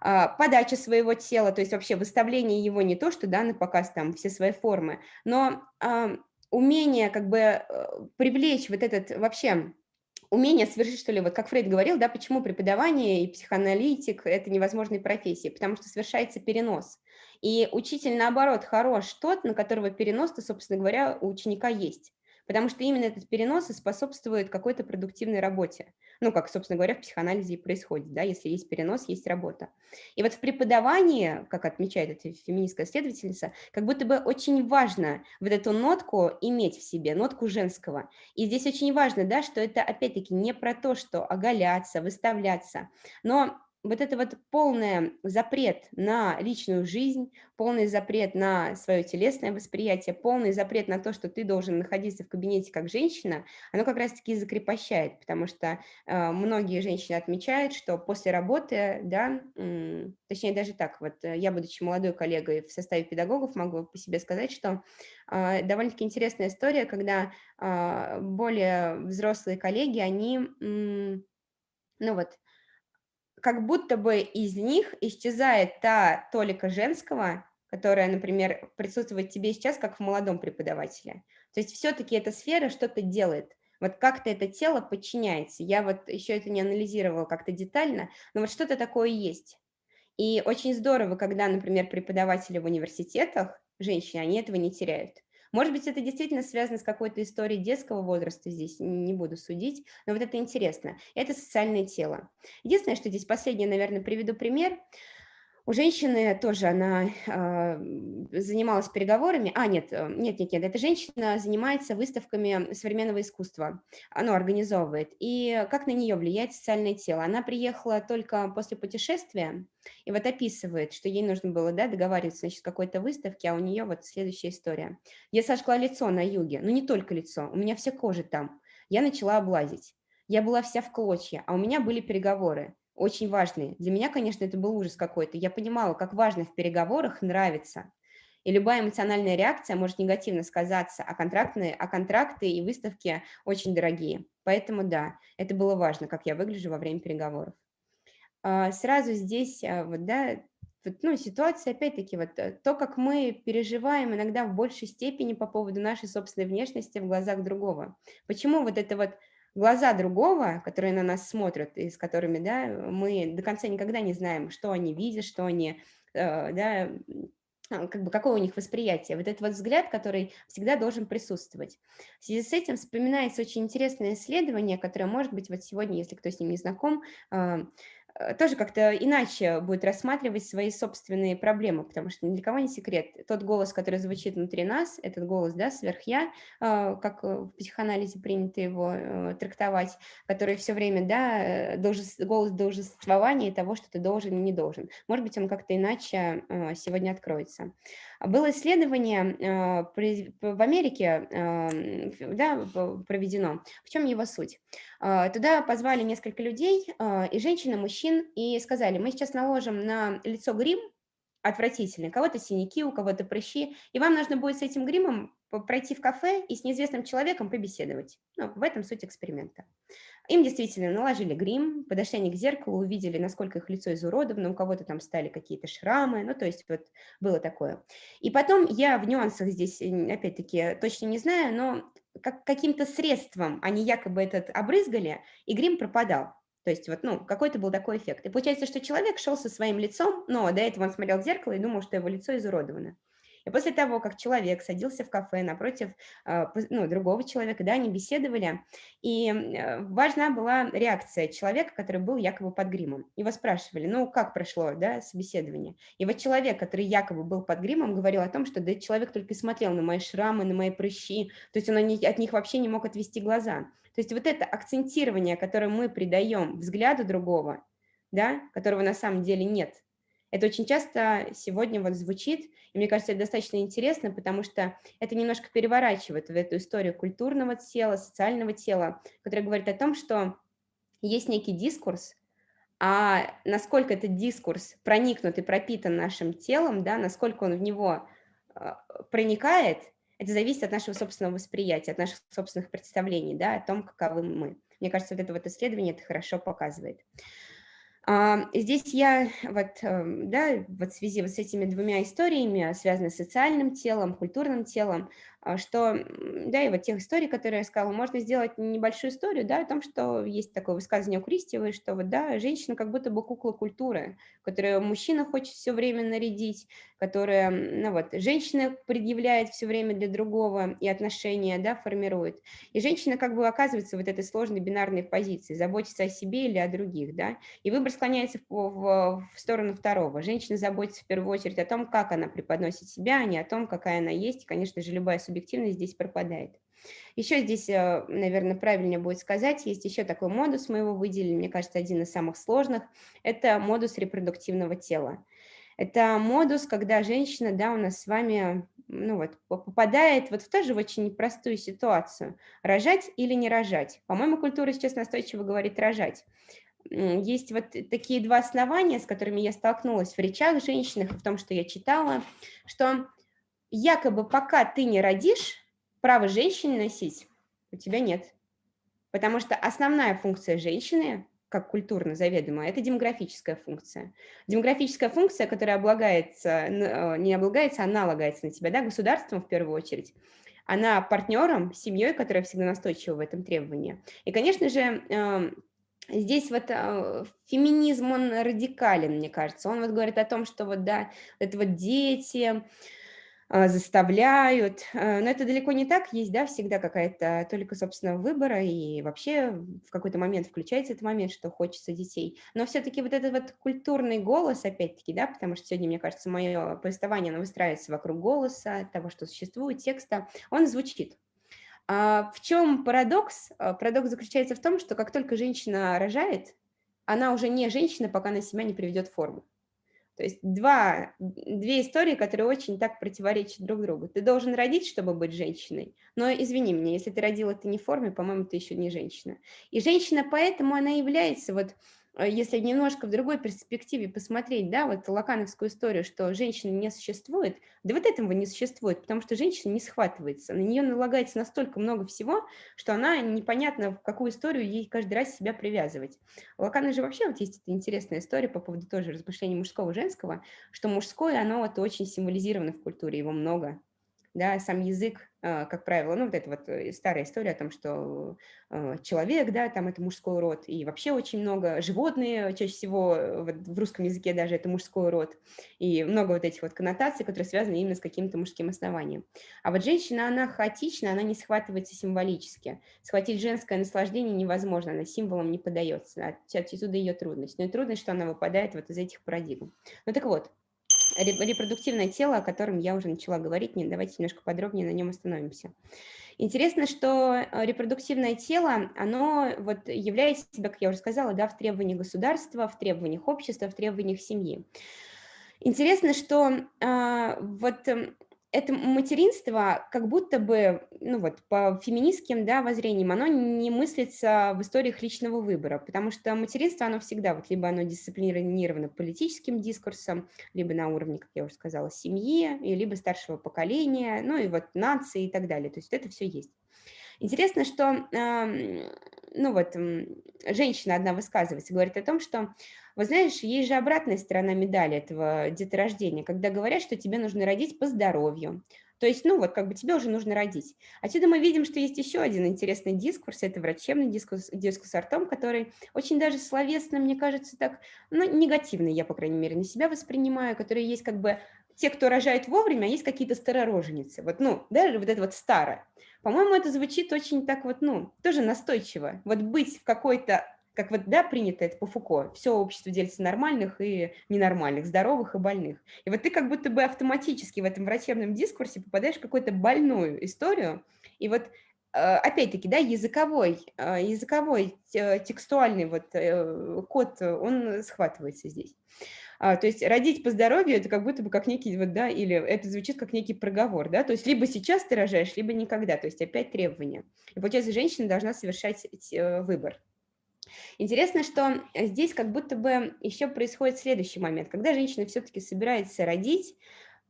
S2: а, подача своего тела, то есть вообще выставление его не то, что да, на показ там все свои формы, но э, умение как бы э, привлечь вот этот вообще умение совершить, что ли, вот как Фрейд говорил, да, почему преподавание и психоаналитик – это невозможные профессии, потому что совершается перенос. И учитель, наоборот, хорош тот, на которого перенос-то, собственно говоря, у ученика есть потому что именно этот перенос и способствует какой-то продуктивной работе. Ну, как, собственно говоря, в психоанализе и происходит, да, если есть перенос, есть работа. И вот в преподавании, как отмечает эта феминистская следовательница, как будто бы очень важно вот эту нотку иметь в себе, нотку женского. И здесь очень важно, да, что это, опять-таки, не про то, что оголяться, выставляться, но вот это вот полный запрет на личную жизнь, полный запрет на свое телесное восприятие, полный запрет на то, что ты должен находиться в кабинете как женщина, оно как раз-таки закрепощает, потому что э, многие женщины отмечают, что после работы, да, э, точнее даже так, вот э, я, будучи молодой коллегой в составе педагогов, могу по себе сказать, что э, довольно-таки интересная история, когда э, более взрослые коллеги, они, э, ну вот, как будто бы из них исчезает та толика женского, которая, например, присутствует тебе сейчас, как в молодом преподавателе. То есть все-таки эта сфера что-то делает. Вот как-то это тело подчиняется. Я вот еще это не анализировала как-то детально, но вот что-то такое есть. И очень здорово, когда, например, преподаватели в университетах, женщины, они этого не теряют. Может быть, это действительно связано с какой-то историей детского возраста, здесь не буду судить, но вот это интересно. Это социальное тело. Единственное, что здесь последнее, наверное, приведу пример. У женщины тоже она э, занималась переговорами. А, нет, э, нет, нет, нет, эта женщина занимается выставками современного искусства. Оно организовывает. И как на нее влияет социальное тело? Она приехала только после путешествия и вот описывает, что ей нужно было да, договариваться значит, какой-то выставке, а у нее вот следующая история. Я сожгла лицо на юге, но не только лицо, у меня вся кожа там. Я начала облазить. Я была вся в клочья, а у меня были переговоры очень важные. Для меня, конечно, это был ужас какой-то. Я понимала, как важно в переговорах нравиться. И любая эмоциональная реакция может негативно сказаться, а, контрактные, а контракты и выставки очень дорогие. Поэтому да, это было важно, как я выгляжу во время переговоров. А, сразу здесь, а, вот, да, вот, ну, ситуация, опять-таки, вот э, то, как мы переживаем иногда в большей степени по поводу нашей собственной внешности в глазах другого. Почему вот это вот глаза другого, которые на нас смотрят и с которыми да, мы до конца никогда не знаем, что они видят, что они, э, да, а, как бы какое у них восприятие. Вот этот вот взгляд, который всегда должен присутствовать. В связи с этим вспоминается очень интересное исследование, которое, может быть, вот сегодня, если кто с ним не знаком, а, тоже как-то иначе будет рассматривать свои собственные проблемы, потому что ни для кого не секрет. Тот голос, который звучит внутри нас, этот голос, да, сверхя, э, как в психоанализе принято его э, трактовать, который все время, да, голос должествования того, что ты должен и не должен. Может быть, он как-то иначе сегодня откроется. Было исследование в Америке да, проведено. В чем его суть? Туда позвали несколько людей, и женщин, и мужчин, и сказали, мы сейчас наложим на лицо грим, отвратительный, кого-то синяки, у кого-то прыщи, и вам нужно будет с этим гримом пройти в кафе и с неизвестным человеком побеседовать. Ну, в этом суть эксперимента. Им действительно наложили грим, подошли они к зеркалу, увидели, насколько их лицо изуродовано, у кого-то там стали какие-то шрамы, ну, то есть вот было такое. И потом я в нюансах здесь, опять-таки, точно не знаю, но как, каким-то средством они якобы этот обрызгали, и грим пропадал. То есть вот, ну, какой-то был такой эффект. И получается, что человек шел со своим лицом, но до этого он смотрел в зеркало и думал, что его лицо изуродовано. И после того, как человек садился в кафе напротив а, ну, другого человека, да, они беседовали, и э, важна была реакция человека, который был якобы под гримом. Его спрашивали, ну, как прошло, да, собеседование. И вот человек, который якобы был под гримом, говорил о том, что да, человек только смотрел на мои шрамы, на мои прыщи, то есть он от них вообще не мог отвести глаза. То есть вот это акцентирование, которое мы придаем взгляду другого, да, которого на самом деле нет, это очень часто сегодня вот звучит, и мне кажется, это достаточно интересно, потому что это немножко переворачивает в эту историю культурного тела, социального тела, которая говорит о том, что есть некий дискурс, а насколько этот дискурс проникнут и пропитан нашим телом, да, насколько он в него а, проникает, это зависит от нашего собственного восприятия, от наших собственных представлений, да, о том, каковы мы. Мне кажется, вот это вот исследование это хорошо показывает. Здесь я вот, эм, да, вот в связи вот с этими двумя историями, связанными с социальным телом, культурным телом, а, что, да, и вот тех историй, которые я сказала, можно сделать небольшую историю, да, о том, что есть такое высказывание у Кристиевой, что вот, да, женщина как будто бы кукла культуры, которую мужчина хочет все время нарядить, которая, ну вот, женщина предъявляет все время для другого и отношения, да, формирует. И женщина как бы оказывается вот этой сложной бинарной позиции, заботиться о себе или о других, да, и выбор склоняется в, в, в сторону второго. Женщина заботится в первую очередь о том, как она преподносит себя, а не о том, какая она есть, и, конечно же, любая субъективность здесь пропадает. Еще здесь, э, наверное, правильнее будет сказать, есть еще такой модус, мы его выделили, мне кажется, один из самых сложных, это модус репродуктивного тела. Это модус, когда женщина, да, у нас с вами, ну вот, попадает вот в тоже очень непростую ситуацию. Рожать или не рожать? По-моему, культура сейчас настойчиво говорит рожать. Есть вот такие два основания, с которыми я столкнулась в речах женщин, в том, что я читала, что якобы пока ты не родишь, право женщины носить у тебя нет. Потому что основная функция женщины, как культурно заведомая, это демографическая функция. Демографическая функция, которая облагается, э, не облагается, а налагается на тебя, да, государством в первую очередь. Она партнером, семьей, которая всегда настойчива в этом требовании. И, конечно же, эм, Здесь вот э, феминизм, он радикален, мне кажется. Он вот говорит о том, что вот, да, это вот дети, заставляют. Э, но это далеко не так. Есть, да, всегда какая-то только собственного выбора, и вообще в какой-то момент включается этот момент, что хочется детей. Но все-таки вот этот вот культурный голос, опять-таки, да, потому что сегодня, мне кажется, мое повествование, оно выстраивается вокруг голоса, того, что существует, текста, он звучит. А в чем парадокс? А, парадокс заключается в том, что как только женщина рожает, она уже не женщина, пока она себя не приведет в форму. То есть два, две истории, которые очень так противоречат друг другу. Ты должен родить, чтобы быть женщиной, но извини меня, если ты родила ты не в форме, по-моему, ты еще не женщина. И женщина поэтому она является вот если немножко в другой перспективе посмотреть, да, вот лакановскую историю, что женщины не существует, да вот этого не существует, потому что женщина не схватывается, на нее налагается настолько много всего, что она непонятно, в какую историю ей каждый раз себя привязывать. У Лакана же вообще вот есть эта интересная история по поводу тоже размышлений мужского и женского, что мужское, оно вот очень символизировано в культуре, его много, да, сам язык, а, как правило, ну, вот эта вот э, старая история о том, что а, человек, да, там это мужской род, и вообще очень много животные, чаще всего э, вот в русском языке даже это мужской род, и много вот этих вот коннотаций, которые связаны именно с каким-то мужским основанием. А вот женщина, она хаотична, она не схватывается символически. Схватить женское наслаждение невозможно, она символом не подается, отсюда ее трудность. Но и трудность, что она выпадает вот из этих парадигм. Ну так вот, репродуктивное тело, о котором я уже начала говорить, давайте немножко подробнее на нем остановимся. Интересно, что э, репродуктивное тело, оно вот является себя, как я уже сказала, да, в требованиях государства, в требованиях общества, в требованиях семьи. Интересно, что э, вот эм, это материнство как будто бы, ну вот, по феминистским да, воззрениям, оно не мыслится в историях личного выбора, потому что материнство, оно всегда, вот, либо оно дисциплинировано политическим дискурсом, либо на уровне, как я уже сказала, семьи, и либо старшего поколения, ну и вот нации и так далее, то есть это все есть. Интересно, что, ну вот, женщина одна высказывается, говорит о том, что вы знаешь, есть же обратная сторона медали этого деторождения, когда говорят, что тебе нужно родить по здоровью. То есть, ну вот, как бы тебе уже нужно родить. Отсюда мы видим, что есть еще один интересный дискурс, это врачебный дискурс, дискурс о том, который очень даже словесно, мне кажется, так, ну, негативный, я, по крайней мере, на себя воспринимаю, который есть как бы те, кто рожает вовремя, а есть какие-то старороженицы. Вот, ну, даже вот это вот старое. По-моему, это звучит очень так вот, ну, тоже настойчиво. Вот быть в какой-то как вот, да, принято это по Фуко, все общество делится нормальных и ненормальных, здоровых и больных. И вот ты как будто бы автоматически в этом врачебном дискурсе попадаешь в какую-то больную историю, и вот э, опять-таки, да, языковой, э, языковой текстуальный вот э, код, он схватывается здесь. А, то есть родить по здоровью – это как будто бы как некий, вот, да, или это звучит как некий проговор, да, то есть либо сейчас ты рожаешь, либо никогда, то есть опять требования. И получается, женщина должна совершать выбор. Интересно, что здесь как будто бы еще происходит следующий момент. Когда женщина все-таки собирается родить,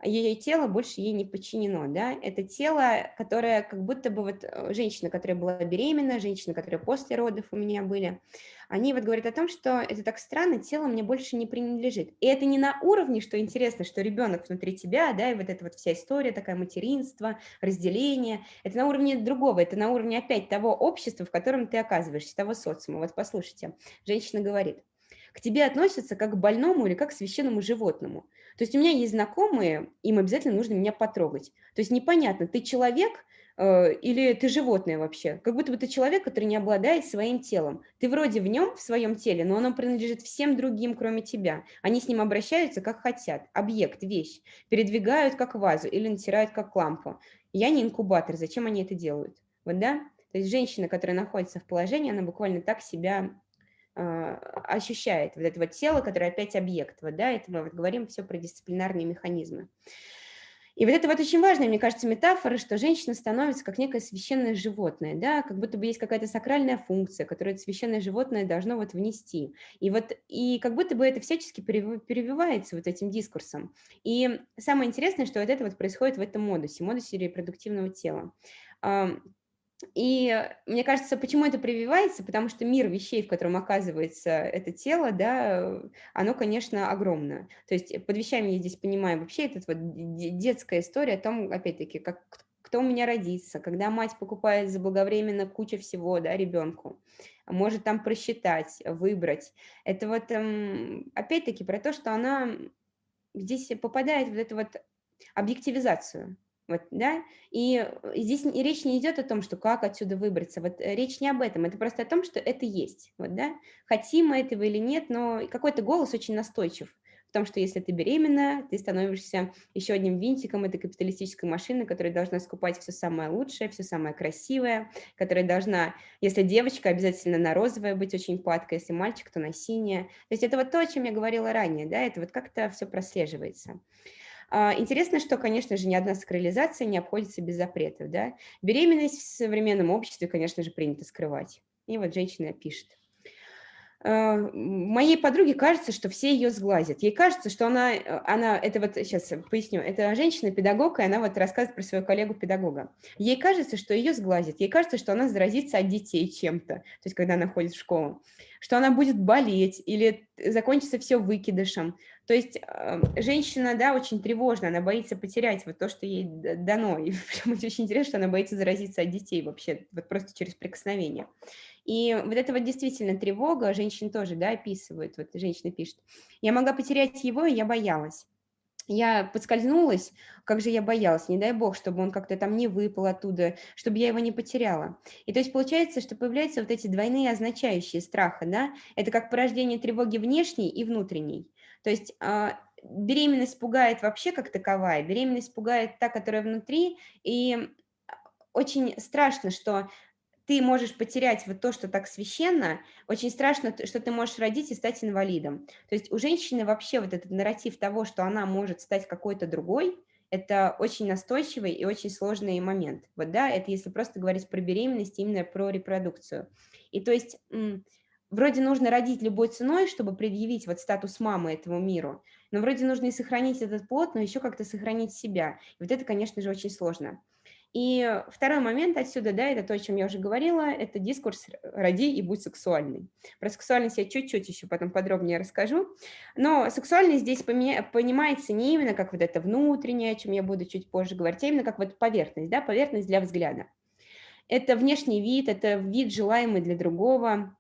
S2: ее тело больше ей не подчинено, да, это тело, которое как будто бы вот э, женщина, которая была беременна, женщина, которая после родов у меня были, они вот говорят о том, что это так странно, тело мне больше не принадлежит. И это не на уровне, что интересно, что ребенок внутри тебя, да, и вот эта вот вся история, такая материнство, разделение, это на уровне другого, это на уровне опять того общества, в котором ты оказываешься, того социума. Вот послушайте, женщина говорит, к тебе относятся как к больному или как к священному животному. То есть у меня есть знакомые, им обязательно нужно меня потрогать. То есть непонятно, ты человек э, или ты животное вообще. Как будто бы ты человек, который не обладает своим телом. Ты вроде в нем, в своем теле, но оно принадлежит всем другим, кроме тебя. Они с ним обращаются, как хотят. Объект, вещь. Передвигают, как вазу или натирают, как лампу. Я не инкубатор, зачем они это делают? Вот да? То есть женщина, которая находится в положении, она буквально так себя ощущает вот это вот тело, которое опять объект. Вот, да, это мы вот говорим все про дисциплинарные механизмы. И вот это вот очень важная, мне кажется, метафора, что женщина становится как некое священное животное, да, как будто бы есть какая-то сакральная функция, которую это священное животное должно вот внести. И вот, и как будто бы это всячески перевивается вот этим дискурсом. И самое интересное, что вот это вот происходит в этом модусе, модусе репродуктивного тела. И мне кажется, почему это прививается, потому что мир вещей, в котором оказывается это тело, да, оно, конечно, огромное. То есть под вещами я здесь понимаю вообще этот вот детская история о том, опять-таки, как кто у меня родится, когда мать покупает заблаговременно кучу всего, да, ребенку, может там просчитать, выбрать. Это вот, эм, опять-таки, про то, что она здесь попадает в эту вот объективизацию. Вот, да? И здесь и речь не идет о том, что как отсюда выбраться. Вот э, речь не об этом, это просто о том, что это есть. Вот, да? Хотим мы этого или нет, но какой-то голос очень настойчив в том, что если ты беременна, ты становишься еще одним винтиком этой капиталистической машины, которая должна скупать все самое лучшее, все самое красивое, которая должна, если девочка, обязательно на розовое быть очень падкой, если мальчик, то на синее. То есть это вот то, о чем я говорила ранее, да, это вот как-то все прослеживается. А, интересно, что, конечно же, ни одна сакрализация не обходится без запретов. Да? Беременность в современном обществе, конечно же, принято скрывать. И вот женщина пишет. А, моей подруге кажется, что все ее сглазят. Ей кажется, что она, она это вот сейчас поясню, это женщина-педагог, и она вот рассказывает про своего коллегу-педагога. Ей кажется, что ее сглазят, ей кажется, что она заразится от детей чем-то, то есть когда она ходит в школу, что она будет болеть или закончится все выкидышем. То есть э, женщина, да, очень тревожна, она боится потерять вот то, что ей дано. И очень интересно, что она боится заразиться от детей вообще, вот просто через прикосновение. И вот это вот действительно тревога, женщин тоже, да, описывают, вот женщина пишет, я могла потерять его, и я боялась. Я подскользнулась, как же я боялась, не дай бог, чтобы он как-то там не выпал оттуда, чтобы я его не потеряла. И то есть получается, что появляются вот эти двойные означающие страха, да, это как порождение тревоги внешней и внутренней. То есть а, беременность пугает вообще как таковая, беременность пугает та, которая внутри, и очень страшно, что ты можешь потерять вот то, что так священно, очень страшно, что ты можешь родить и стать инвалидом. То есть у женщины вообще вот этот нарратив того, что она может стать какой-то другой, это очень настойчивый и очень сложный момент. Вот да, это если просто говорить про беременность, именно про репродукцию. И то есть вроде нужно родить любой ценой, чтобы предъявить вот статус мамы этому миру, но вроде нужно и сохранить этот плод, но еще как-то сохранить себя. И вот это, конечно же, очень сложно. И второй момент отсюда, да, это то, о чем я уже говорила, это дискурс «роди и будь сексуальный». Про сексуальность я чуть-чуть еще потом подробнее расскажу. Но сексуальность здесь понимается не именно как вот это внутреннее, о чем я буду чуть позже говорить, а именно как вот поверхность, да, поверхность для взгляда. Это внешний вид, это вид, желаемый для другого,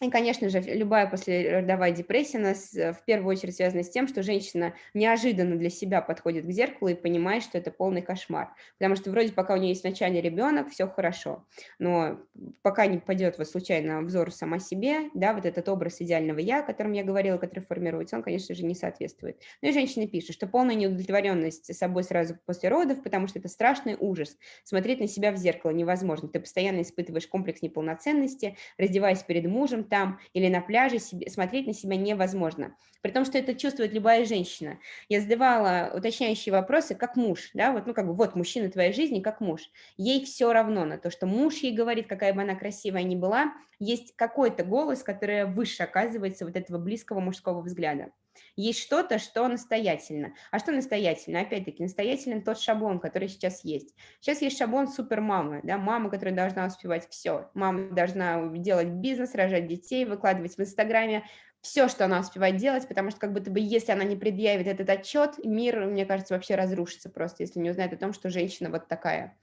S2: и, конечно же, любая послеродовая депрессия у нас э, в первую очередь связана с тем, что женщина неожиданно для себя подходит к зеркалу и понимает, что это полный кошмар. Потому что вроде пока у нее есть вначале ребенок, все хорошо. Но пока не пойдет вот случайно взор сама себе, да, вот этот образ идеального «я», о котором я говорила, который формируется, он, конечно же, не соответствует. Ну и женщина пишет, что полная неудовлетворенность собой сразу после родов, потому что это страшный ужас. Смотреть на себя в зеркало невозможно. Ты постоянно испытываешь комплекс неполноценности, раздеваясь перед мужем, там или на пляже себе, смотреть на себя невозможно. При том, что это чувствует любая женщина. Я задавала уточняющие вопросы, как муж, да, вот, ну, как бы, вот, мужчина твоей жизни, как муж. Ей все равно на то, что муж ей говорит, какая бы она красивая ни была, есть какой-то голос, который выше оказывается вот этого близкого мужского взгляда. Есть что-то, что настоятельно. А что настоятельно? Опять-таки, настоятельно тот шаблон, который сейчас есть. Сейчас есть шаблон супермамы, да, мама, которая должна успевать все. Мама должна делать бизнес, рожать детей, выкладывать в Инстаграме все, что она успевает делать, потому что как будто бы если она не предъявит этот отчет, мир, мне кажется, вообще разрушится просто, если не узнает о том, что женщина вот такая.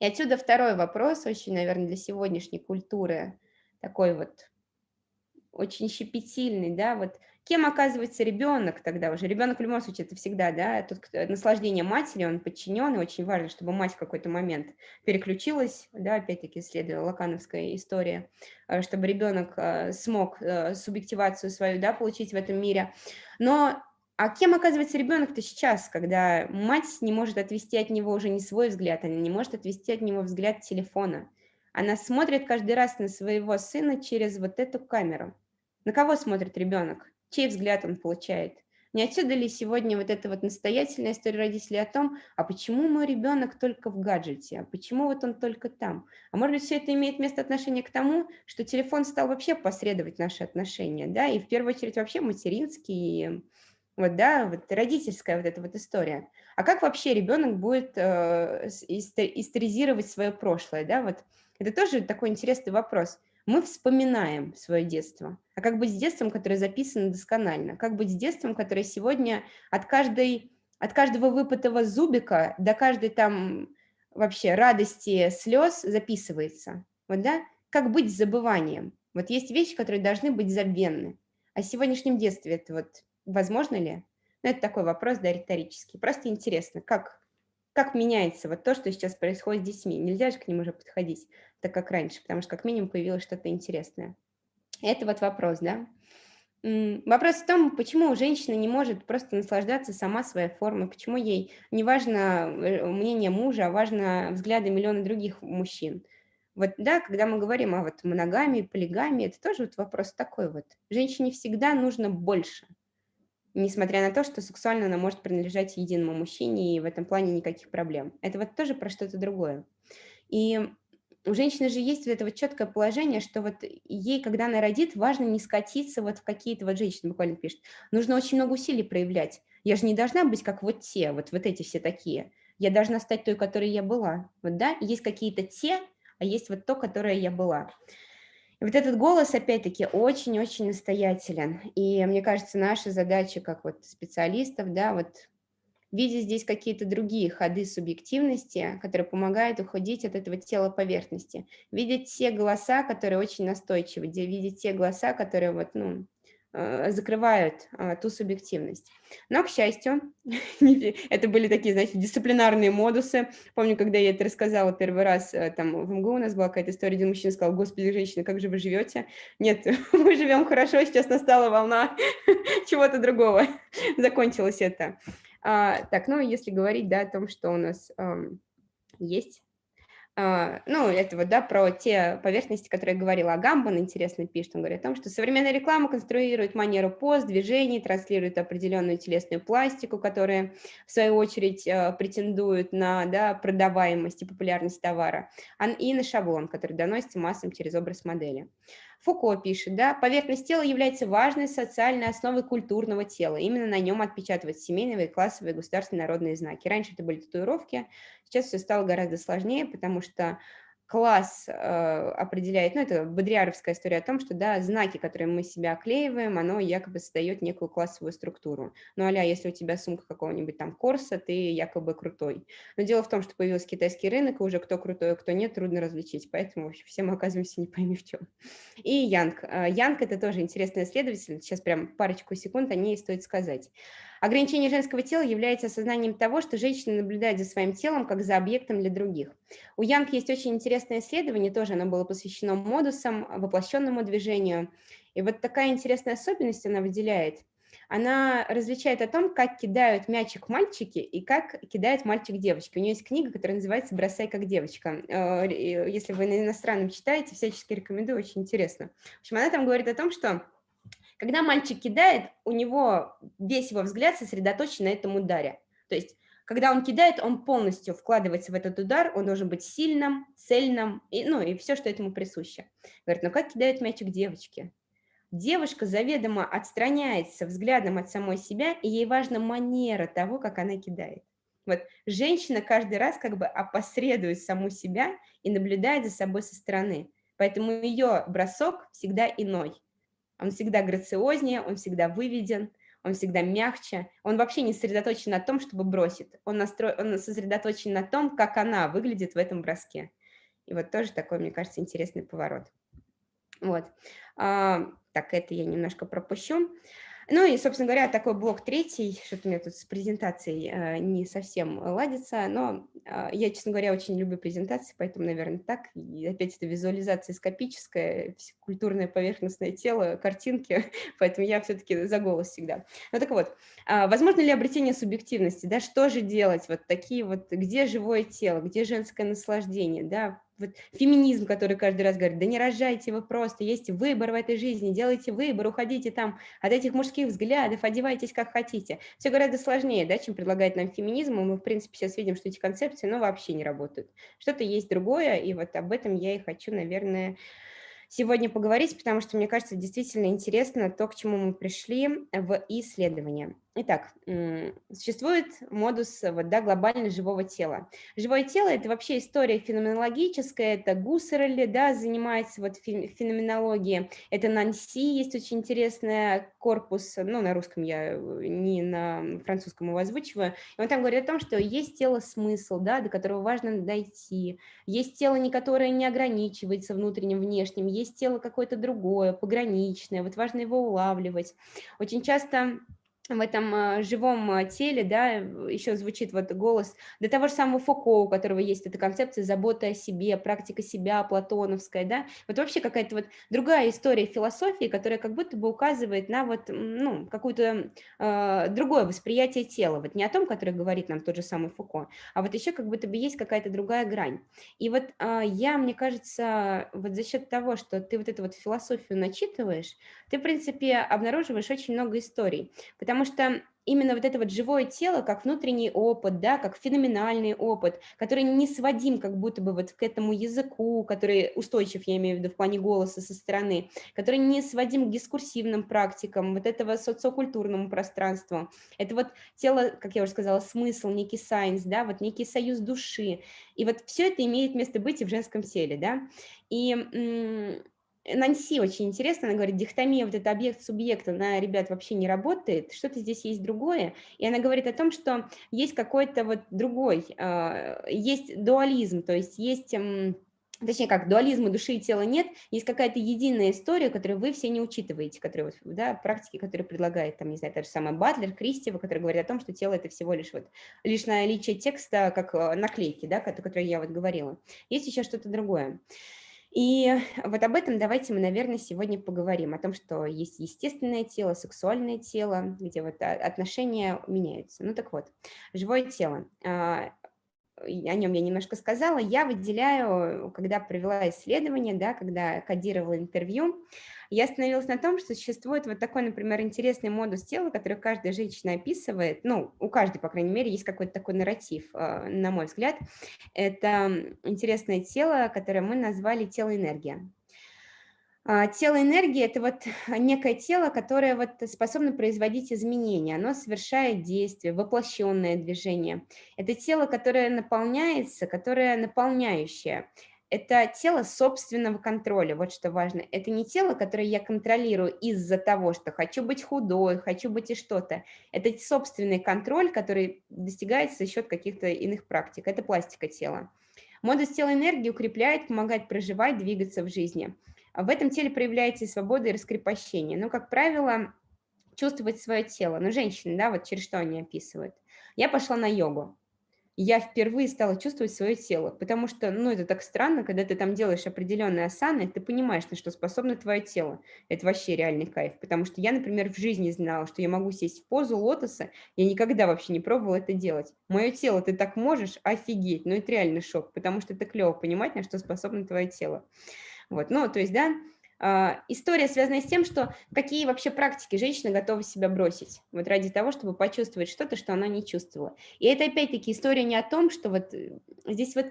S2: И отсюда второй вопрос, очень, наверное, для сегодняшней культуры, такой вот очень щепетильный, да, вот Кем оказывается ребенок тогда уже? Ребенок в любом случае это всегда, да, тут наслаждение матери, он подчинен, и очень важно, чтобы мать в какой-то момент переключилась, да, опять-таки следуя лакановской истории, э, чтобы ребенок э, смог э, субъективацию свою, да, получить в этом мире. Но а кем оказывается ребенок-то сейчас, когда мать не может отвести от него уже не свой взгляд, она не может отвести от него взгляд телефона. Она смотрит каждый раз на своего сына через вот эту камеру. На кого смотрит ребенок? Чей взгляд он получает. Не отсюда ли сегодня вот эта вот настоятельная история родителей о том, а почему мой ребенок только в гаджете, а почему вот он только там? А может быть, все это имеет место отношение к тому, что телефон стал вообще посредовать наши отношения, да, и в первую очередь вообще материнский, вот, да, вот родительская вот эта вот история. А как вообще ребенок будет э, историзировать свое прошлое, да, вот это тоже такой интересный вопрос – мы вспоминаем свое детство. А как быть с детством, которое записано досконально? Как быть с детством, которое сегодня от, каждой, от каждого выпытого зубика до каждой там вообще радости, слез записывается? Вот, да? Как быть с забыванием? Вот есть вещи, которые должны быть забвенны. А в сегодняшнем детстве это вот возможно ли? Ну, это такой вопрос, да, риторический. Просто интересно, как, как меняется вот то, что сейчас происходит с детьми. Нельзя же к ним уже подходить так как раньше, потому что как минимум появилось что-то интересное. Это вот вопрос, да. Вопрос в том, почему женщина не может просто наслаждаться сама своей формой, почему ей не важно э, мнение мужа, а важно взгляды миллиона других мужчин. Вот, да, когда мы говорим о вот моногамии, полигамии, это тоже вот вопрос такой вот. Женщине всегда нужно больше, несмотря на то, что сексуально она может принадлежать единому мужчине, и в этом плане никаких проблем. Это вот тоже про что-то другое. И у женщины же есть вот это вот четкое положение, что вот ей, когда она родит, важно не скатиться вот в какие-то, вот женщина буквально пишет, нужно очень много усилий проявлять. Я же не должна быть как вот те, вот, вот эти все такие. Я должна стать той, которой я была. Вот, да, есть какие-то те, а есть вот то, которое я была. Вот этот голос, опять-таки, очень-очень настоятелен. И мне кажется, наша задача, как вот специалистов, да, вот видя здесь какие-то другие ходы субъективности, которые помогают уходить от этого тела поверхности, видеть те голоса, которые очень настойчивы, видеть те голоса, которые вот, ну, закрывают а, ту субъективность. Но, к счастью, это были такие, знаете, дисциплинарные модусы. Помню, когда я это рассказала первый раз, э, там в МГУ у нас была какая-то история, один мужчина сказал, господи, женщина, как же вы живете? Нет, мы живем хорошо, сейчас настала волна чего-то другого. Закончилось это. А, так, ну, если говорить, да, о том, что у нас эм, есть, ну, это вот, да, про те поверхности, которые я говорила. А Гамбан интересно пишет, он говорит о том, что современная реклама конструирует манеру пост, движений, транслирует определенную телесную пластику, которая, в свою очередь, uh, претендует на, да, продаваемость и популярность товара, и на шаблон, который доносится массам через образ модели. Фуко пишет, да, поверхность тела является важной социальной основой культурного тела. Именно на нем отпечатываются семейные, классовые, государственные, народные знаки. Раньше это были татуировки, сейчас все стало гораздо сложнее, потому что класс э, определяет, ну, это бодриаровская история о том, что, да, знаки, которые мы себя оклеиваем, оно якобы создает некую классовую структуру. Ну, аля, если у тебя сумка какого-нибудь там Корса, ты якобы крутой. Но дело в том, что появился китайский рынок, и уже кто крутой, а кто нет, трудно различить, поэтому, в общем, все мы оказываемся не пойми в чем. И Янг. Э, Янг – это тоже интересный исследователь, сейчас прям парочку секунд о ней стоит сказать. Ограничение женского тела является осознанием того, что женщина наблюдает за своим телом как за объектом для других. У Янг есть очень интересное исследование, тоже оно было посвящено модусам, воплощенному движению. И вот такая интересная особенность она выделяет. она различает о том, как кидают мячик мальчики и как кидает мальчик девочки. У нее есть книга, которая называется «Бросай как девочка». Э, если вы на иностранном читаете, всячески рекомендую, очень интересно. В общем, она там говорит о том, что когда мальчик кидает, у него весь его взгляд сосредоточен на этом ударе. То есть когда он кидает, он полностью вкладывается в этот удар, он должен быть сильным, цельным, и, ну и все, что этому присуще. Говорит, ну как кидает мячик девочки? Девушка заведомо отстраняется взглядом от самой себя, и ей важна манера того, как она кидает. Вот женщина каждый раз как бы опосредует саму себя и наблюдает за собой со стороны. Поэтому ее бросок всегда иной. Он всегда грациознее, он всегда выведен, он всегда мягче. Он вообще не сосредоточен на том, чтобы бросить. Он, настро... он сосредоточен на том, как она выглядит в этом броске. И вот тоже такой, мне кажется, интересный поворот. Вот. А, так, это я немножко пропущу. Ну и, собственно говоря, такой блок третий, что-то у меня тут с презентацией э, не совсем ладится, но э, я, честно говоря, очень люблю презентации, поэтому, наверное, так. И опять это визуализация скопическая, культурное поверхностное тело, картинки, поэтому я все-таки за голос всегда. Ну так вот, э, возможно ли обретение субъективности, да, что же делать, вот такие вот, где живое тело, где женское наслаждение, да, вот феминизм, который каждый раз говорит, да не рожайте вы просто, есть выбор в этой жизни, делайте выбор, уходите там от этих мужских взглядов, одевайтесь как хотите. Все гораздо сложнее, да, чем предлагает нам феминизм, и мы, в принципе, сейчас видим, что эти концепции, ну, вообще не работают. Что-то есть другое, и вот об этом я и хочу, наверное, сегодня поговорить, потому что, мне кажется, действительно интересно то, к чему мы пришли в исследовании. Итак, существует модус вот, да, глобально живого тела. Живое тело – это вообще история феноменологическая, это Гуссерли да, занимается вот феноменологией, это Нанси, есть очень интересный корпус, ну, на русском я не на французском его озвучиваю, и он там говорит о том, что есть тело-смысл, да, до которого важно дойти, есть тело, не которое не ограничивается внутренним, внешним, есть тело какое-то другое, пограничное, вот важно его улавливать. Очень часто в этом а, живом а, теле, да, еще звучит вот голос до того же самого Фуко, у которого есть эта концепция заботы о себе, практика себя, платоновская, да, вот вообще какая-то вот другая история философии, которая как будто бы указывает на вот, ну, какое-то э, другое восприятие тела, вот не о том, которое говорит нам тот же самый Фуко, а вот еще как будто бы есть какая-то другая грань. И вот э, я, мне кажется, вот за счет того, что ты вот эту вот философию начитываешь, ты, в принципе, обнаруживаешь очень много историй, потому что именно вот это вот живое тело, как внутренний опыт, да, как феноменальный опыт, который не сводим как будто бы вот к этому языку, который устойчив, я имею в виду, в плане голоса со стороны, который не сводим к дискурсивным практикам, вот этого социокультурному пространству. Это вот тело, как я уже сказала, смысл, некий сайенс, да, вот некий союз души. И вот все это имеет место быть и в женском теле, да. И Нанси очень интересно, она говорит, дихтомия, вот это объект-субъект, она, ребят, вообще не работает, что-то здесь есть другое, и она говорит о том, что есть какой-то вот другой, а, есть дуализм, то есть есть точнее как, дуализма души и тела нет, есть какая-то единая история, которую вы все не учитываете, которые, вот, да, практики, которые предлагает, там, не знаю, та же самая Батлер, Кристева, который говорит о том, что тело – это всего лишь вот лишь наличие текста, как э, наклейки, да, о которой я вот говорила. Есть еще что-то другое. И вот об этом давайте мы, наверное, сегодня поговорим, о том, что есть естественное тело, сексуальное тело, где вот отношения меняются. Ну так вот, живое тело. А, о нем я немножко сказала. Я выделяю, когда провела исследование, да, когда кодировала интервью, я остановилась на том, что существует вот такой, например, интересный модус тела, который каждая женщина описывает, ну, у каждой, по крайней мере, есть какой-то такой нарратив, а, на мой взгляд. Это интересное тело, которое мы назвали тело-энергия. А, тело энергии – это вот некое тело, которое вот способно производить изменения, оно совершает действие, воплощенное движение. Это тело, которое наполняется, которое наполняющее это тело собственного контроля, вот что важно. Это не тело, которое я контролирую из-за того, что хочу быть худой, хочу быть и что-то. Это собственный контроль, который достигается за счет каких-то иных практик. Это пластика тела. Модус тела энергии укрепляет, помогает проживать, двигаться в жизни. В этом теле проявляется и свобода, и раскрепощение. Но, как правило, чувствовать свое тело. Ну, женщины, да, вот через что они описывают. Я пошла на йогу. Я впервые стала чувствовать свое тело, потому что, ну, это так странно, когда ты там делаешь определенные асаны, ты понимаешь, на что способно твое тело. Это вообще реальный кайф, потому что я, например, в жизни знала, что я могу сесть в позу лотоса, я никогда вообще не пробовала это делать. Мое тело, ты так можешь? Офигеть, ну, это реально шок, потому что это клево понимать, на что способно твое тело. Вот, ну, то есть, да, история связана с тем, что какие вообще практики женщина готова себя бросить, вот ради того, чтобы почувствовать что-то, что она не чувствовала. И это опять-таки история не о том, что вот э, здесь вот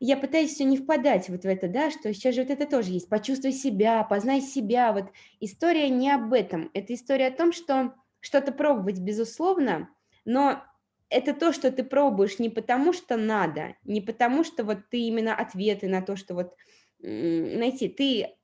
S2: я пытаюсь все не впадать вот в это, да, что сейчас же вот это тоже есть, почувствуй себя, познай себя, вот история не об этом, это история о том, что что-то пробовать, безусловно, но это то, что ты пробуешь не потому, что надо, не потому, что вот ты именно ответы на то, что вот найти, ты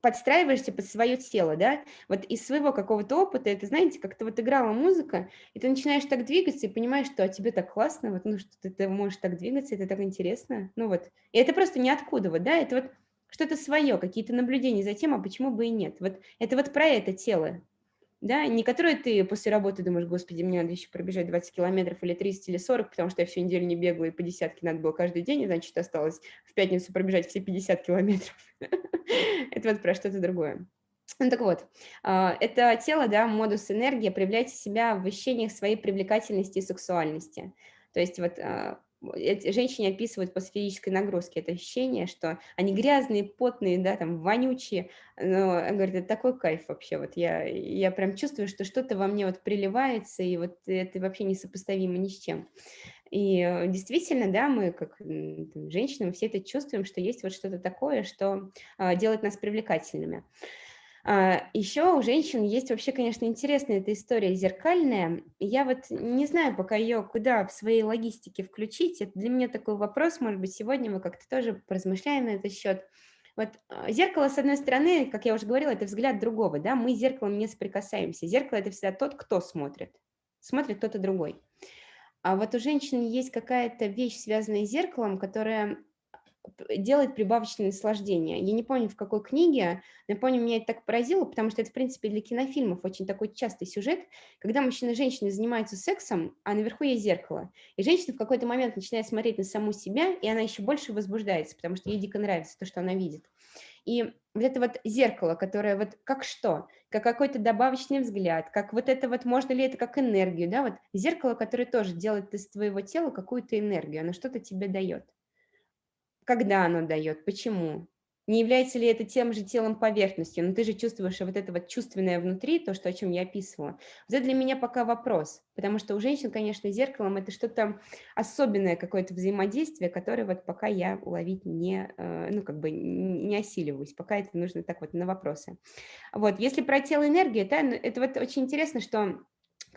S2: подстраиваешься под свое тело, да, вот из своего какого-то опыта, это, знаете, как-то вот играла музыка, и ты начинаешь так двигаться и понимаешь, что а тебе так классно, вот, ну, что ты, ты можешь так двигаться, это так интересно, ну вот, и это просто ниоткуда, вот, да, это вот что-то свое, какие-то наблюдения за тем, а почему бы и нет, вот, это вот про это тело, да, не которые ты после работы думаешь, господи, мне надо еще пробежать 20 километров или 30 или 40, потому что я всю неделю не бегала, и по десятке надо было каждый день, и, значит, осталось в пятницу пробежать все 50 километров. Это вот про что-то другое. Ну так вот, а, это тело, да, модус энергии, проявляйте себя в ощущениях своей привлекательности и сексуальности. То есть вот а, женщине описывают после физической нагрузки это ощущение, что они грязные, потные, да, там, вонючие, но, говорит, это такой кайф вообще, вот я, я прям чувствую, что что-то во мне вот приливается, и вот это вообще несопоставимо ни с чем. И э, действительно, да, мы как там, женщины, мы все это чувствуем, что есть вот что-то такое, что а, делает нас привлекательными. А, Еще у женщин есть вообще, конечно, интересная эта история зеркальная. Я вот не знаю пока ее куда в своей логистике включить. Это для меня такой вопрос, может быть, сегодня мы как-то тоже поразмышляем на этот счет. Вот а, зеркало, с одной стороны, как я уже говорила, это взгляд другого, да, мы с зеркалом не соприкасаемся. Зеркало – это всегда тот, кто смотрит, смотрит кто-то другой. А вот у женщины есть какая-то вещь, связанная с зеркалом, которая делает прибавочное наслаждение. Я не помню, в какой книге, но я помню, меня это так поразило, потому что это, в принципе, для кинофильмов очень такой частый сюжет, когда мужчина и женщина занимаются сексом, а наверху есть зеркало. И женщина в какой-то момент начинает смотреть на саму себя, и она еще больше возбуждается, потому что ей дико нравится то, что она видит. И вот это вот зеркало, которое вот как что, как какой-то добавочный взгляд, как вот это вот, можно ли это как энергию, да, вот зеркало, которое тоже делает из твоего тела какую-то энергию, оно что-то тебе дает когда оно дает, почему. Не является ли это тем же телом поверхностью, но ты же чувствуешь вот это вот чувственное внутри, то, что, о чем я описывала. Вот это для меня пока вопрос, потому что у женщин, конечно, зеркалом это что-то особенное, какое-то взаимодействие, которое вот пока я уловить не, э, ну, как бы не осиливаюсь, пока это нужно так вот на вопросы. Вот, если про тело энергии, это, это вот очень интересно, что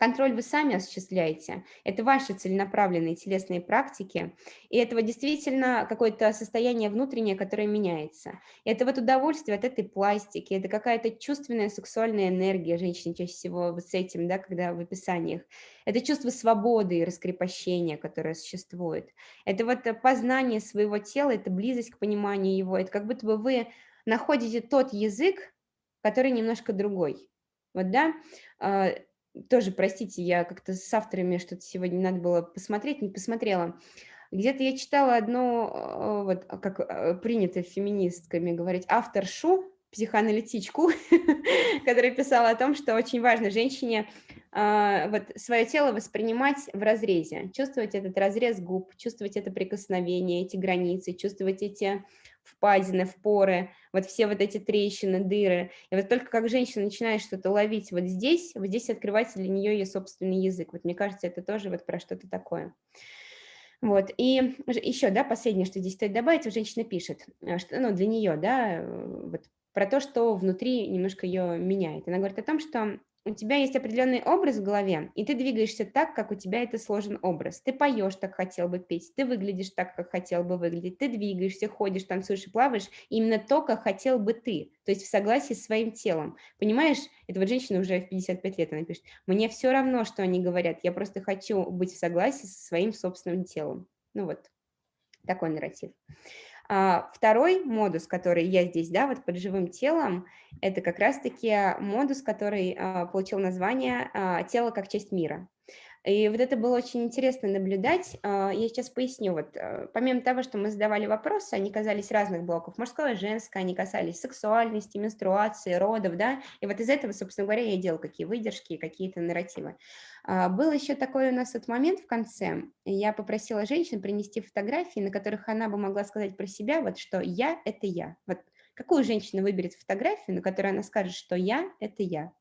S2: Контроль вы сами осуществляете. Это ваши целенаправленные телесные практики. И это вот действительно какое-то состояние внутреннее, которое меняется. Это вот удовольствие от этой пластики, это какая-то чувственная сексуальная энергия женщины чаще всего вот с этим, да, когда в описаниях. Это чувство свободы и раскрепощения, которое существует. Это вот познание своего тела, это близость к пониманию его. Это как будто бы вы находите тот язык, который немножко другой. Вот, да, а, тоже, простите, я как-то с авторами что-то сегодня надо было посмотреть, не посмотрела. Где-то я читала одно, э, вот а, как э, принято феминистками говорить, авторшу, психоаналитичку, которая писала о том, что очень важно женщине а, вот свое тело воспринимать в разрезе, чувствовать этот разрез губ, чувствовать это прикосновение, эти границы, чувствовать эти впадины, впоры, вот все вот эти трещины, дыры. И вот только как женщина начинает что-то ловить вот здесь, вот здесь открывается для нее ее собственный язык. Вот мне кажется, это тоже вот про что-то такое. Вот, и еще, да, последнее, что здесь стоит добавить, женщина пишет, э, что, ну, для нее, да, э, вот про то, что внутри немножко ее меняет. Она говорит о том, что у тебя есть определенный образ в голове, и ты двигаешься так, как у тебя это сложен образ. Ты поешь так, хотел бы петь, ты выглядишь так, как хотел бы выглядеть, ты двигаешься, ходишь, танцуешь и плаваешь именно то, как хотел бы ты, то есть в согласии с своим телом. Понимаешь, это вот женщина уже в 55 лет, она пишет, мне все равно, что они говорят, я просто хочу быть в согласии со своим собственным телом. Ну вот, такой нарратив. А, второй модус, который я здесь, да, вот под живым телом, это как раз-таки модус, который а, получил название а, «Тело как часть мира». И вот это было очень интересно наблюдать. А, я сейчас поясню. Вот, э, помимо того, что мы задавали вопросы, они казались разных блоков, мужское, женское, они касались сексуальности, менструации, родов, да, и вот из этого, собственно говоря, я делал какие выдержки, какие-то нарративы. А, был еще такой у нас вот момент в конце. Я попросила женщин принести фотографии, на которых она бы могла сказать про себя, вот что «я – это я». Вот какую женщина выберет фотографию, на которой она скажет, что «я – это я».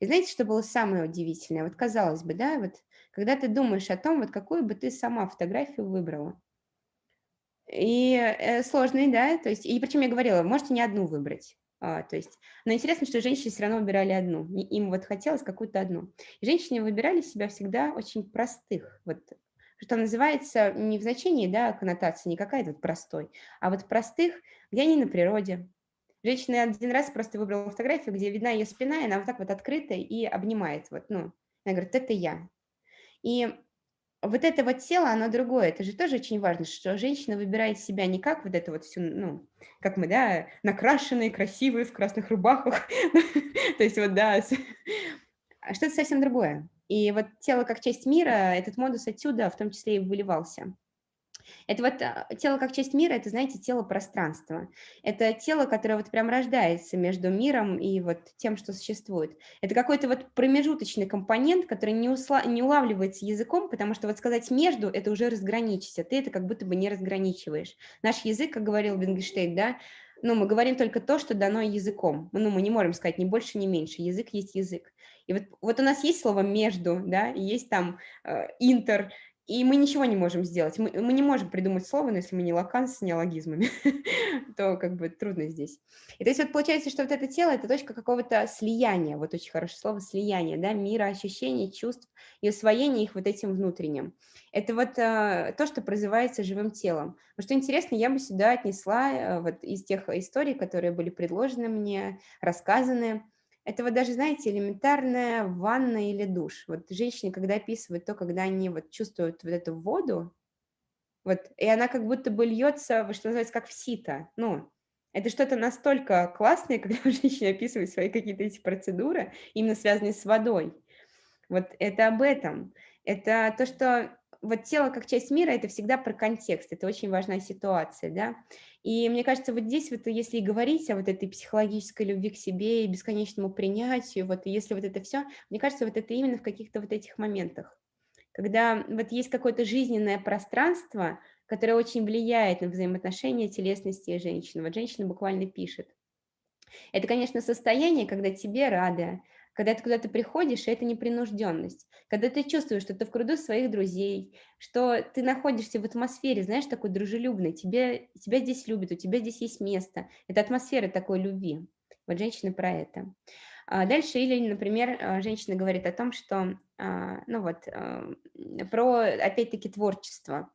S2: И знаете, что было самое удивительное? Вот казалось бы, да, вот когда ты думаешь о том, вот какую бы ты сама фотографию выбрала. И э, сложный, да, то есть, и причем я говорила, можете не одну выбрать. А, то есть, но интересно, что женщины все равно выбирали одну, им вот хотелось какую-то одну. И женщины выбирали себя всегда очень простых, вот что называется не в значении, да, коннотации, не какая-то вот простой, а вот простых, где они на природе, Женщина один раз просто выбрала фотографию, где видна ее спина, и она вот так вот открыта и обнимает. Вот, ну, она говорит, это я. И вот это вот тело, оно другое. Это же тоже очень важно, что женщина выбирает себя не как вот это вот все, ну, как мы, да, накрашенные, красивые, в красных рубахах. То есть вот, да, а что-то совсем другое. И вот тело как часть мира, этот модус отсюда в том числе и выливался. Это вот а, тело как часть мира, это, знаете, тело пространства. Это тело, которое вот прям рождается между миром и вот тем, что существует. Это какой-то вот промежуточный компонент, который не, усла... не улавливается языком, потому что вот сказать «между» — это уже разграничить, а ты это как будто бы не разграничиваешь. Наш язык, как говорил Вингенштейн, да, ну, мы говорим только то, что дано языком. Ну, мы не можем сказать ни больше, ни меньше. Язык есть язык. И вот, вот у нас есть слово «между», да, есть там э, «интер», и мы ничего не можем сделать. Мы, мы не можем придумать слово, но если мы не лакан с неологизмами, то как бы трудно здесь. И то есть вот получается, что вот это тело – это точка какого-то слияния, вот очень хорошее слово «слияние», да, мира, ощущений, чувств и усвоения их вот этим внутренним. Это вот а, то, что прозывается живым телом. Но что интересно, я бы сюда отнесла а, вот из тех историй, которые были предложены мне, рассказаны, это вот даже, знаете, элементарная ванна или душ. Вот женщины, когда описывают то, когда они вот чувствуют вот эту воду, вот, и она как будто бы льется, что называется, как в сито. Ну, это что-то настолько классное, когда женщина описывает свои какие-то эти процедуры, именно связанные с водой. Вот это об этом. Это то, что вот тело как часть мира – это всегда про контекст, это очень важная ситуация, да. И мне кажется, вот здесь вот если говорить о вот этой психологической любви к себе и бесконечному принятию, вот если вот это все, мне кажется, вот это именно в каких-то вот этих моментах, когда вот есть какое-то жизненное пространство, которое очень влияет на взаимоотношения телесности и женщины. Вот женщина буквально пишет. Это, конечно, состояние, когда тебе рады, когда ты куда-то приходишь, это непринужденность. Когда ты чувствуешь, что ты в кругу своих друзей, что ты находишься в атмосфере, знаешь, такой дружелюбной, тебе, тебя здесь любят, у тебя здесь есть место. Это атмосфера такой любви. Вот женщина про это. А дальше или, например, а, женщина говорит о том, что, а, ну вот, про, опять-таки, творчество,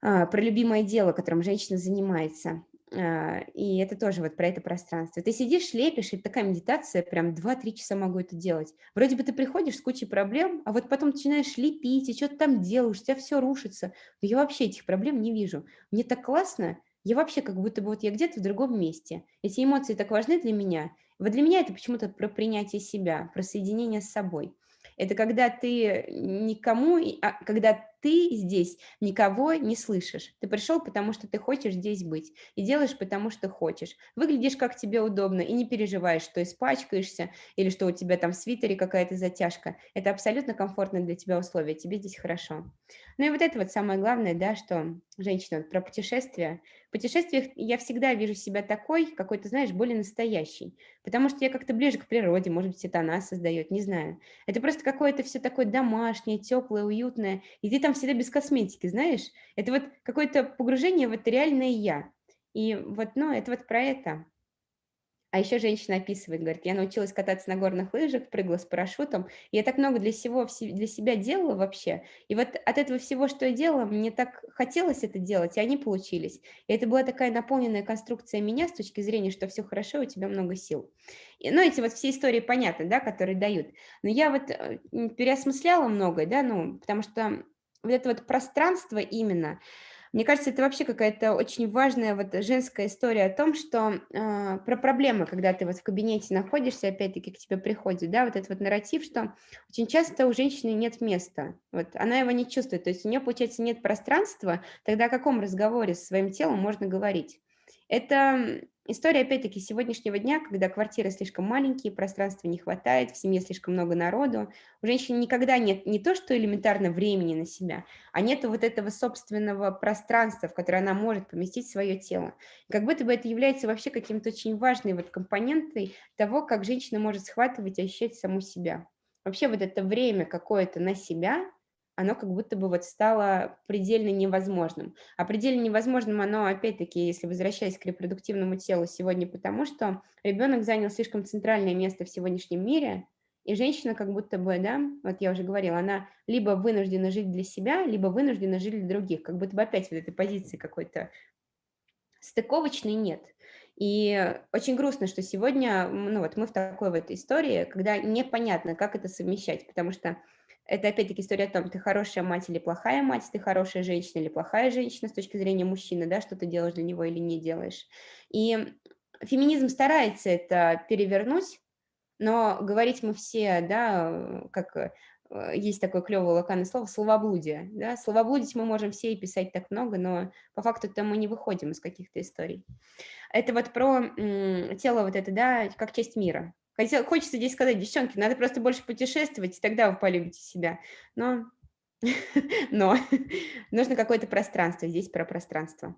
S2: про любимое дело, которым женщина занимается. А, и это тоже вот про это пространство. Ты сидишь, лепишь, и такая медитация, прям 2-3 часа могу это делать. Вроде бы ты приходишь с кучей проблем, а вот потом начинаешь лепить, и что-то там делаешь, у тебя все рушится. Но я вообще этих проблем не вижу. Мне так классно, я вообще как будто бы вот я где-то в другом месте. Эти эмоции так важны для меня. Вот для меня это почему-то про принятие себя, про соединение с собой. Это когда ты никому, а когда ты здесь никого не слышишь. Ты пришел, потому что ты хочешь здесь быть, и делаешь, потому что хочешь. Выглядишь, как тебе удобно, и не переживаешь, что испачкаешься, или что у тебя там в свитере какая-то затяжка. Это абсолютно комфортно для тебя условия, тебе здесь хорошо. Ну и вот это вот самое главное, да, что женщина, вот про путешествия. В путешествиях я всегда вижу себя такой, какой-то, знаешь, более настоящий, потому что я как-то ближе к природе, может быть, это она создает, не знаю. Это просто какое-то все такое домашнее, теплое, уютное, и ты там всегда без косметики, знаешь? Это вот какое-то погружение в это реальное «я». И вот, ну, это вот про это. А еще женщина описывает, говорит, я научилась кататься на горных лыжах, прыгала с парашютом. Я так много для, всего, для себя делала вообще. И вот от этого всего, что я делала, мне так хотелось это делать, и они получились. И это была такая наполненная конструкция меня с точки зрения, что все хорошо, у тебя много сил. И, ну, эти вот все истории понятны, да, которые дают. Но я вот э, переосмысляла многое, да, ну, потому что вот это вот пространство именно, Мне кажется, это вообще какая-то очень важная вот женская история о том, что э, про проблемы, когда ты вот в кабинете находишься, опять-таки к тебе приходит, да, вот этот вот нарратив, что очень часто у женщины нет места, вот она его не чувствует, то есть у нее, получается, нет пространства, тогда о каком разговоре с своим телом можно говорить? Это история, опять-таки, сегодняшнего дня, когда квартиры слишком маленькие, пространства не хватает, в семье слишком много народу. У женщин никогда нет не то, что элементарно времени на себя, а нет вот этого собственного пространства, в которое она может поместить свое тело. Как будто бы это является вообще каким-то очень важной вот компонентой того, как женщина может схватывать и ощущать саму себя. Вообще вот это время какое-то на себя, оно как будто бы вот стало предельно невозможным. А предельно невозможным оно, опять-таки, если возвращаясь к репродуктивному телу сегодня, потому что ребенок занял слишком центральное место в сегодняшнем мире, и женщина как будто бы, да, вот я уже говорила, она либо вынуждена жить для себя, либо вынуждена жить для других, как будто бы опять вот этой позиции какой-то стыковочной нет. И очень грустно, что сегодня, ну вот мы в такой вот истории, когда непонятно, как это совмещать, потому что это опять-таки история о том, ты хорошая мать или плохая мать, ты хорошая женщина или плохая женщина с точки зрения мужчины, да, что ты делаешь для него или не делаешь. И феминизм старается это перевернуть, но говорить мы все, да, как э, есть такое клевое локальное слово, словоблудие. Да? Словоблудить мы можем все и писать так много, но по факту-то мы не выходим из каких-то историй. Это вот про тело вот это, да, как часть мира. Хотел, хочется здесь сказать, девчонки, надо просто больше путешествовать, и тогда вы полюбите себя. Но, но нужно какое-то пространство, здесь про пространство.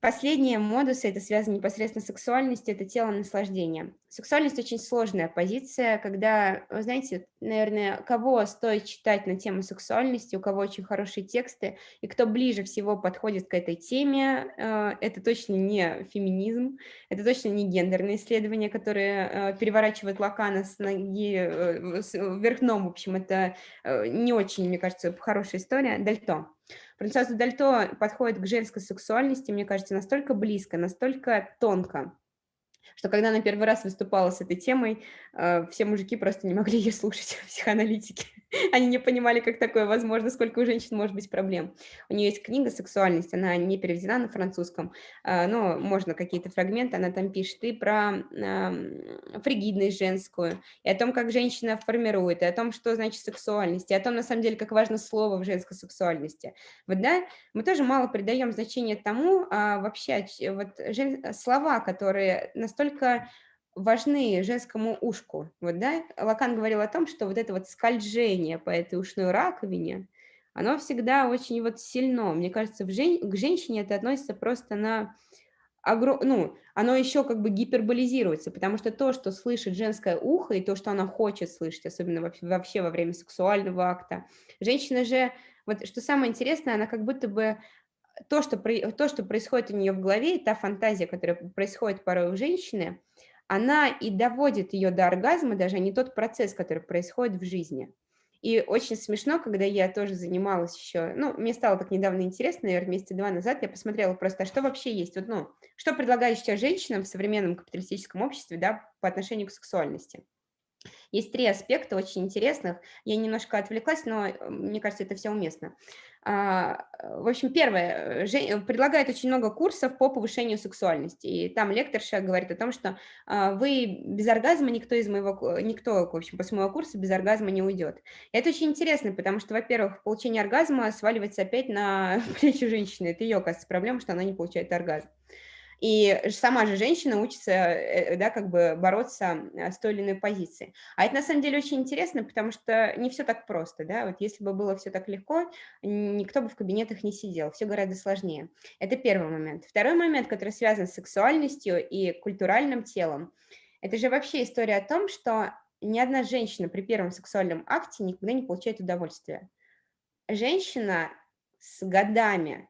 S2: Последние модусы, это связано непосредственно с сексуальностью, это тело наслаждения. Сексуальность очень сложная позиция, когда, вы знаете, наверное, кого стоит читать на тему сексуальности, у кого очень хорошие тексты, и кто ближе всего подходит к этой теме, э, это точно не феминизм, это точно не гендерные исследования, которые э, переворачивают Лакана с ноги э, вверх дном, в общем, это не очень, мне кажется, хорошая история. Дальто. Франсуаза Дальто подходит к женской сексуальности, мне кажется, настолько близко, настолько тонко, что когда она первый раз выступала с этой темой, э, все мужики просто не могли ее слушать, психоаналитики. Они не понимали, как такое возможно, сколько у женщин может быть проблем. У нее есть книга «Сексуальность», она не переведена на французском, э, но можно какие-то фрагменты, она там пишет и про фригидность женскую, и о том, как женщина формирует, и о том, что значит сексуальность, и о том, на самом деле, как важно слово в женской сексуальности. Вот, да, мы тоже мало придаем значение тому, а вообще вот слова, которые настолько важны женскому ушку. Вот, да? Лакан говорил о том, что вот это вот скольжение по этой ушной раковине, оно всегда очень вот сильно. Мне кажется, в жен... к женщине это относится просто на... Огром... Ну, оно еще как бы гиперболизируется, потому что то, что слышит женское ухо, и то, что она хочет слышать, особенно вообще, во время сексуального акта, женщина же, вот что самое интересное, она как будто бы то, что, то, что происходит у нее в голове, та фантазия, которая происходит порой у женщины, она и доводит ее до оргазма, даже не тот процесс, который происходит в жизни. И очень смешно, когда я тоже занималась еще, ну, мне стало так недавно интересно, наверное, месяца два назад, я посмотрела просто, а что вообще есть, вот, ну, что предлагают сейчас женщинам в современном капиталистическом обществе, да, по отношению к сексуальности. Есть три аспекта очень интересных. Я немножко отвлеклась, но э, мне кажется, это все уместно. А, в общем, первое, э, предлагает очень много курсов по повышению сексуальности. И там лекторша говорит о том, что а, вы без оргазма, никто из моего, никто, в общем, после моего курса без оргазма не уйдет. И это очень интересно, потому что, во-первых, получение оргазма сваливается опять на плечи женщины. Это ее, оказывается, проблема, что она не получает оргазм. И сама же женщина учится, э, да, как бы бороться э, с той или иной позицией. А это на самом деле очень интересно, потому что не все так просто, да, вот если бы было все так легко, никто бы в кабинетах не сидел, все гораздо сложнее. Это первый момент. Второй момент, который связан с сексуальностью и культуральным телом, это же вообще история о том, что ни одна женщина при первом сексуальном акте никогда не получает удовольствия. Женщина с годами,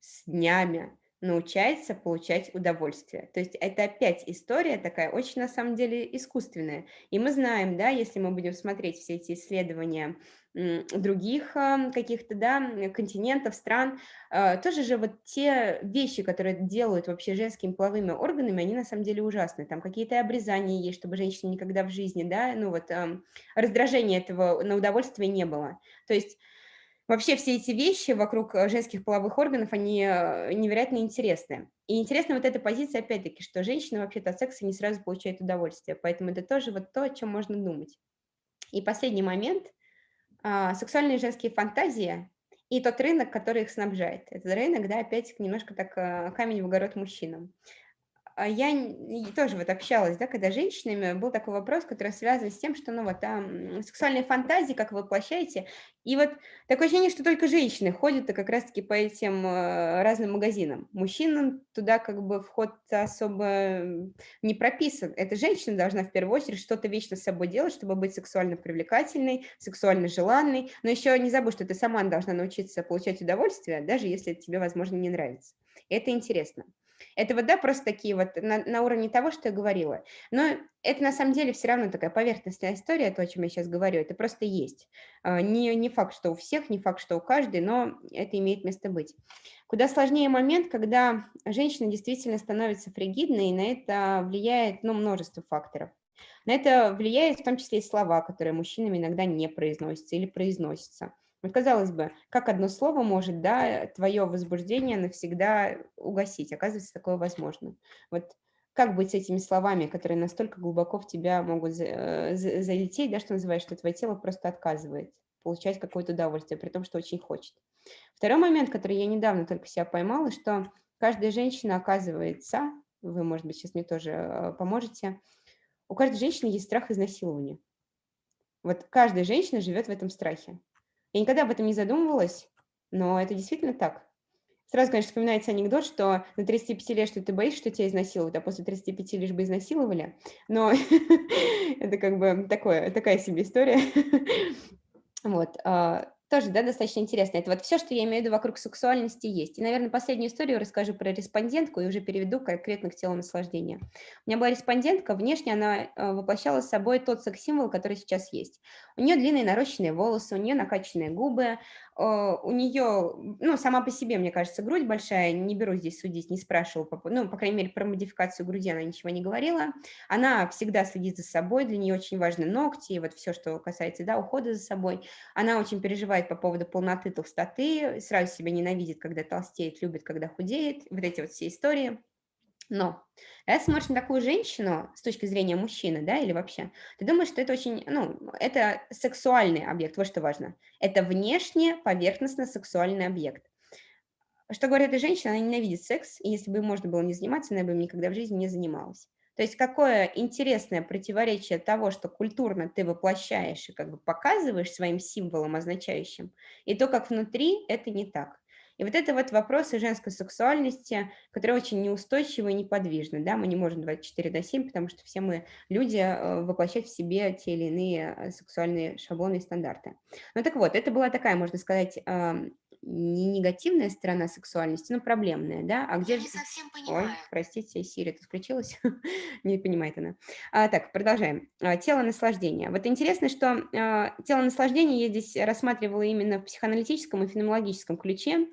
S2: с днями, научается получать удовольствие. То есть это опять история такая очень на самом деле искусственная. И мы знаем, да, если мы будем смотреть все эти исследования других каких-то, да, континентов, стран, а, тоже же вот те вещи, которые делают вообще женскими половыми органами, они на самом деле ужасны. Там какие-то обрезания есть, чтобы женщина никогда в жизни, да, ну вот раздражения этого на удовольствие не было. То есть Вообще все эти вещи вокруг э, женских половых органов, они э, невероятно интересны. И интересна вот эта позиция, опять-таки, что женщина вообще-то от секса не сразу получает удовольствие, поэтому это тоже вот то, о чем можно думать. И последний момент. А, сексуальные женские фантазии и тот рынок, который их снабжает. Этот рынок, да, опять немножко так э, камень в огород мужчинам. А я тоже вот общалась, да, когда женщинами, был такой вопрос, который связан с тем, что, ну, вот, там, сексуальные фантазии, как вы воплощаете, и вот такое ощущение, что только женщины ходят как раз-таки по этим э, разным магазинам. Мужчинам туда как бы вход особо не прописан. Эта женщина должна в первую очередь что-то вечно с собой делать, чтобы быть сексуально привлекательной, сексуально желанной, но еще не забудь, что ты сама должна научиться получать удовольствие, даже если это тебе, возможно, не нравится. Это интересно. Это вот, да, просто такие вот на, на уровне того, что я говорила. Но это на самом деле все равно такая поверхностная история, то, о чем я сейчас говорю, это просто есть. А, не, не факт, что у всех, не факт, что у каждой, но это имеет место быть. Куда сложнее момент, когда женщина действительно становится фригидной, и на это влияет ну, множество факторов. На это влияет в том числе и слова, которые мужчинами иногда не произносятся или произносятся. Вот казалось бы, как одно слово может, да, твое возбуждение навсегда угасить? Оказывается, такое возможно. Вот как быть с этими словами, которые настолько глубоко в тебя могут э, залететь, да, что называется, что твое тело просто отказывает получать какое-то удовольствие, при том, что очень хочет. Второй момент, который я недавно только себя поймала, что каждая женщина оказывается, вы, может быть, сейчас мне тоже э, поможете, у каждой женщины есть страх изнасилования. Вот каждая женщина живет в этом страхе. Я никогда об этом не задумывалась, но это действительно так. Сразу, конечно, вспоминается анекдот, что на 35 лет, что ты боишься, что тебя изнасилуют, а после 35 лишь бы изнасиловали. Но это как бы такое, такая себе история. Вот. Тоже, да, достаточно интересно. Это вот все, что я имею в виду вокруг сексуальности есть. И, наверное, последнюю историю расскажу про респондентку и уже переведу конкретно к телу наслаждения. У меня была респондентка, внешне она э, воплощала собой тот секс-символ, который сейчас есть. У нее длинные нарощенные волосы, у нее накачанные губы, у нее, ну, сама по себе, мне кажется, грудь большая, не беру здесь судить, не спрашивала, ну, по крайней мере, про модификацию груди она ничего не говорила. Она всегда следит за собой, для нее очень важны ногти, вот все, что касается, да, ухода за собой. Она очень переживает по поводу полноты, толстоты, сразу себя ненавидит, когда толстеет, любит, когда худеет, вот эти вот все истории. Но когда смотришь на такую женщину с точки зрения мужчины, да, или вообще, ты думаешь, что это очень, ну, это сексуальный объект, вот что важно. Это внешне поверхностно-сексуальный объект. Что говорит эта женщина, она ненавидит секс, и если бы можно было не заниматься, она бы им никогда в жизни не занималась. То есть какое интересное противоречие того, что культурно ты воплощаешь и как бы показываешь своим символом означающим, и то, как внутри, это не так. И вот это вот вопросы женской сексуальности, которые очень неустойчивы и неподвижны. Да? Мы не можем 24 на 7, потому что все мы люди э, воплощать в себе те или иные э, сексуальные шаблоны и стандарты. Ну так вот, это была такая, можно сказать, не негативная сторона сексуальности, но проблемная, да? А где
S3: Я не совсем понимаю.
S2: Ой, простите, Сири, ты включилась? не понимает она. А, так, продолжаем. А, тело наслаждения. Вот интересно, что а, тело наслаждения я здесь рассматривала именно в психоаналитическом и феноменологическом ключе,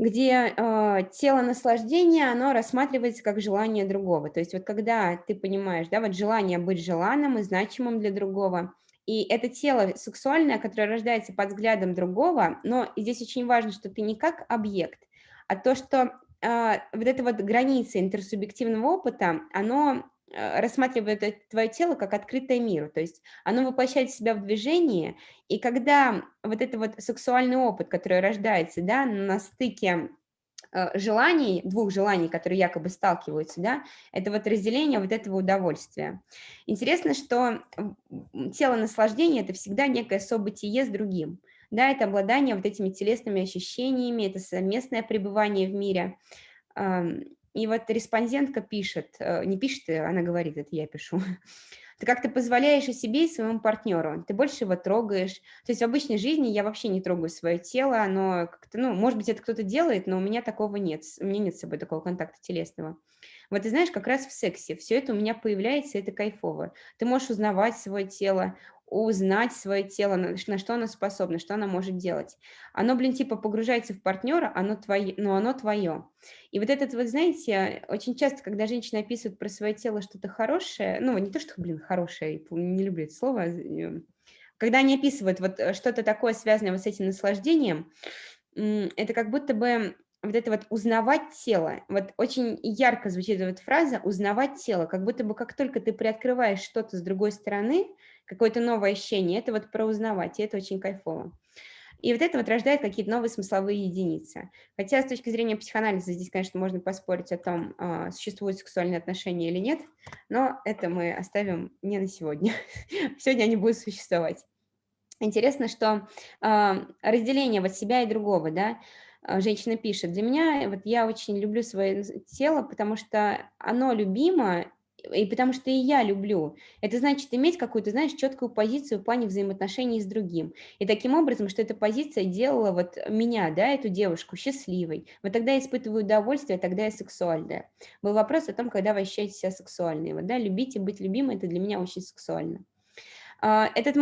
S2: где э, тело наслаждения, оно рассматривается как желание другого. То есть вот когда ты понимаешь, да, вот желание быть желанным и значимым для другого – и это тело сексуальное, которое рождается под взглядом другого, но здесь очень важно, что ты не как объект, а то, что э, вот эта вот граница интерсубъективного опыта, оно э, рассматривает твое тело как открытое миру, то есть оно воплощает себя в движение, и когда вот это вот сексуальный опыт, который рождается, да, на стыке желаний, двух желаний, которые якобы сталкиваются, да, это вот разделение вот этого удовольствия. Интересно, что тело наслаждения – это всегда некое событие с другим, да, это обладание вот этими телесными ощущениями, это совместное пребывание в мире. И вот респондентка пишет, э, не пишет, она говорит, это я пишу, Ты как-то позволяешь и себе, и своему партнеру. Ты больше его трогаешь. То есть в обычной жизни я вообще не трогаю свое тело. Оно как-то, ну, может быть, это кто-то делает, но у меня такого нет. У меня нет с собой такого контакта телесного. Вот ты знаешь, как раз в сексе все это у меня появляется, это кайфово. Ты можешь узнавать свое тело, узнать свое тело, на, на что оно способно, что оно может делать. Оно, блин, типа погружается в партнера, оно твое, но оно твое. И вот этот, вот знаете, очень часто, когда женщины описывают про свое тело что-то хорошее, ну, не то, что, блин, хорошее, не люблю это слово, э, когда они описывают вот э, что-то такое, связанное вот с этим наслаждением, это как будто бы вот это вот узнавать тело, вот очень ярко звучит эта вот фраза «узнавать тело», как будто бы как только ты приоткрываешь что-то с другой стороны, какое-то новое ощущение, это вот про узнавать, и это очень кайфово. И вот это вот рождает какие-то новые смысловые единицы. Хотя с точки зрения психоанализа здесь, конечно, можно поспорить о том, а, существуют сексуальные отношения или нет, но это мы оставим не на сегодня. Сегодня они будут существовать. Интересно, что а, разделение вот себя и другого, да, женщина пишет, для меня, вот я очень люблю свое тело, потому что оно любимо, и потому что и я люблю. Это значит иметь какую-то, знаешь, четкую позицию в плане взаимоотношений с другим. И таким образом, что эта позиция делала вот меня, да, эту девушку, счастливой. Вот тогда я испытываю удовольствие, тогда я сексуальная. Был вопрос о том, когда вы ощущаете себя сексуальной. Вот, да, любить и быть любимой, это для меня очень сексуально. А, этот,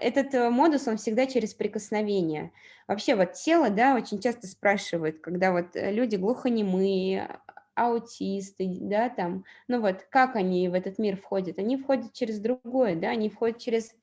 S2: этот э, модус, он всегда через прикосновение. Вообще вот тело, да, очень часто спрашивают, когда вот э, люди глухонемые, аутисты, да, там, ну вот, как они в этот мир входят? Они входят через другое, да, они входят через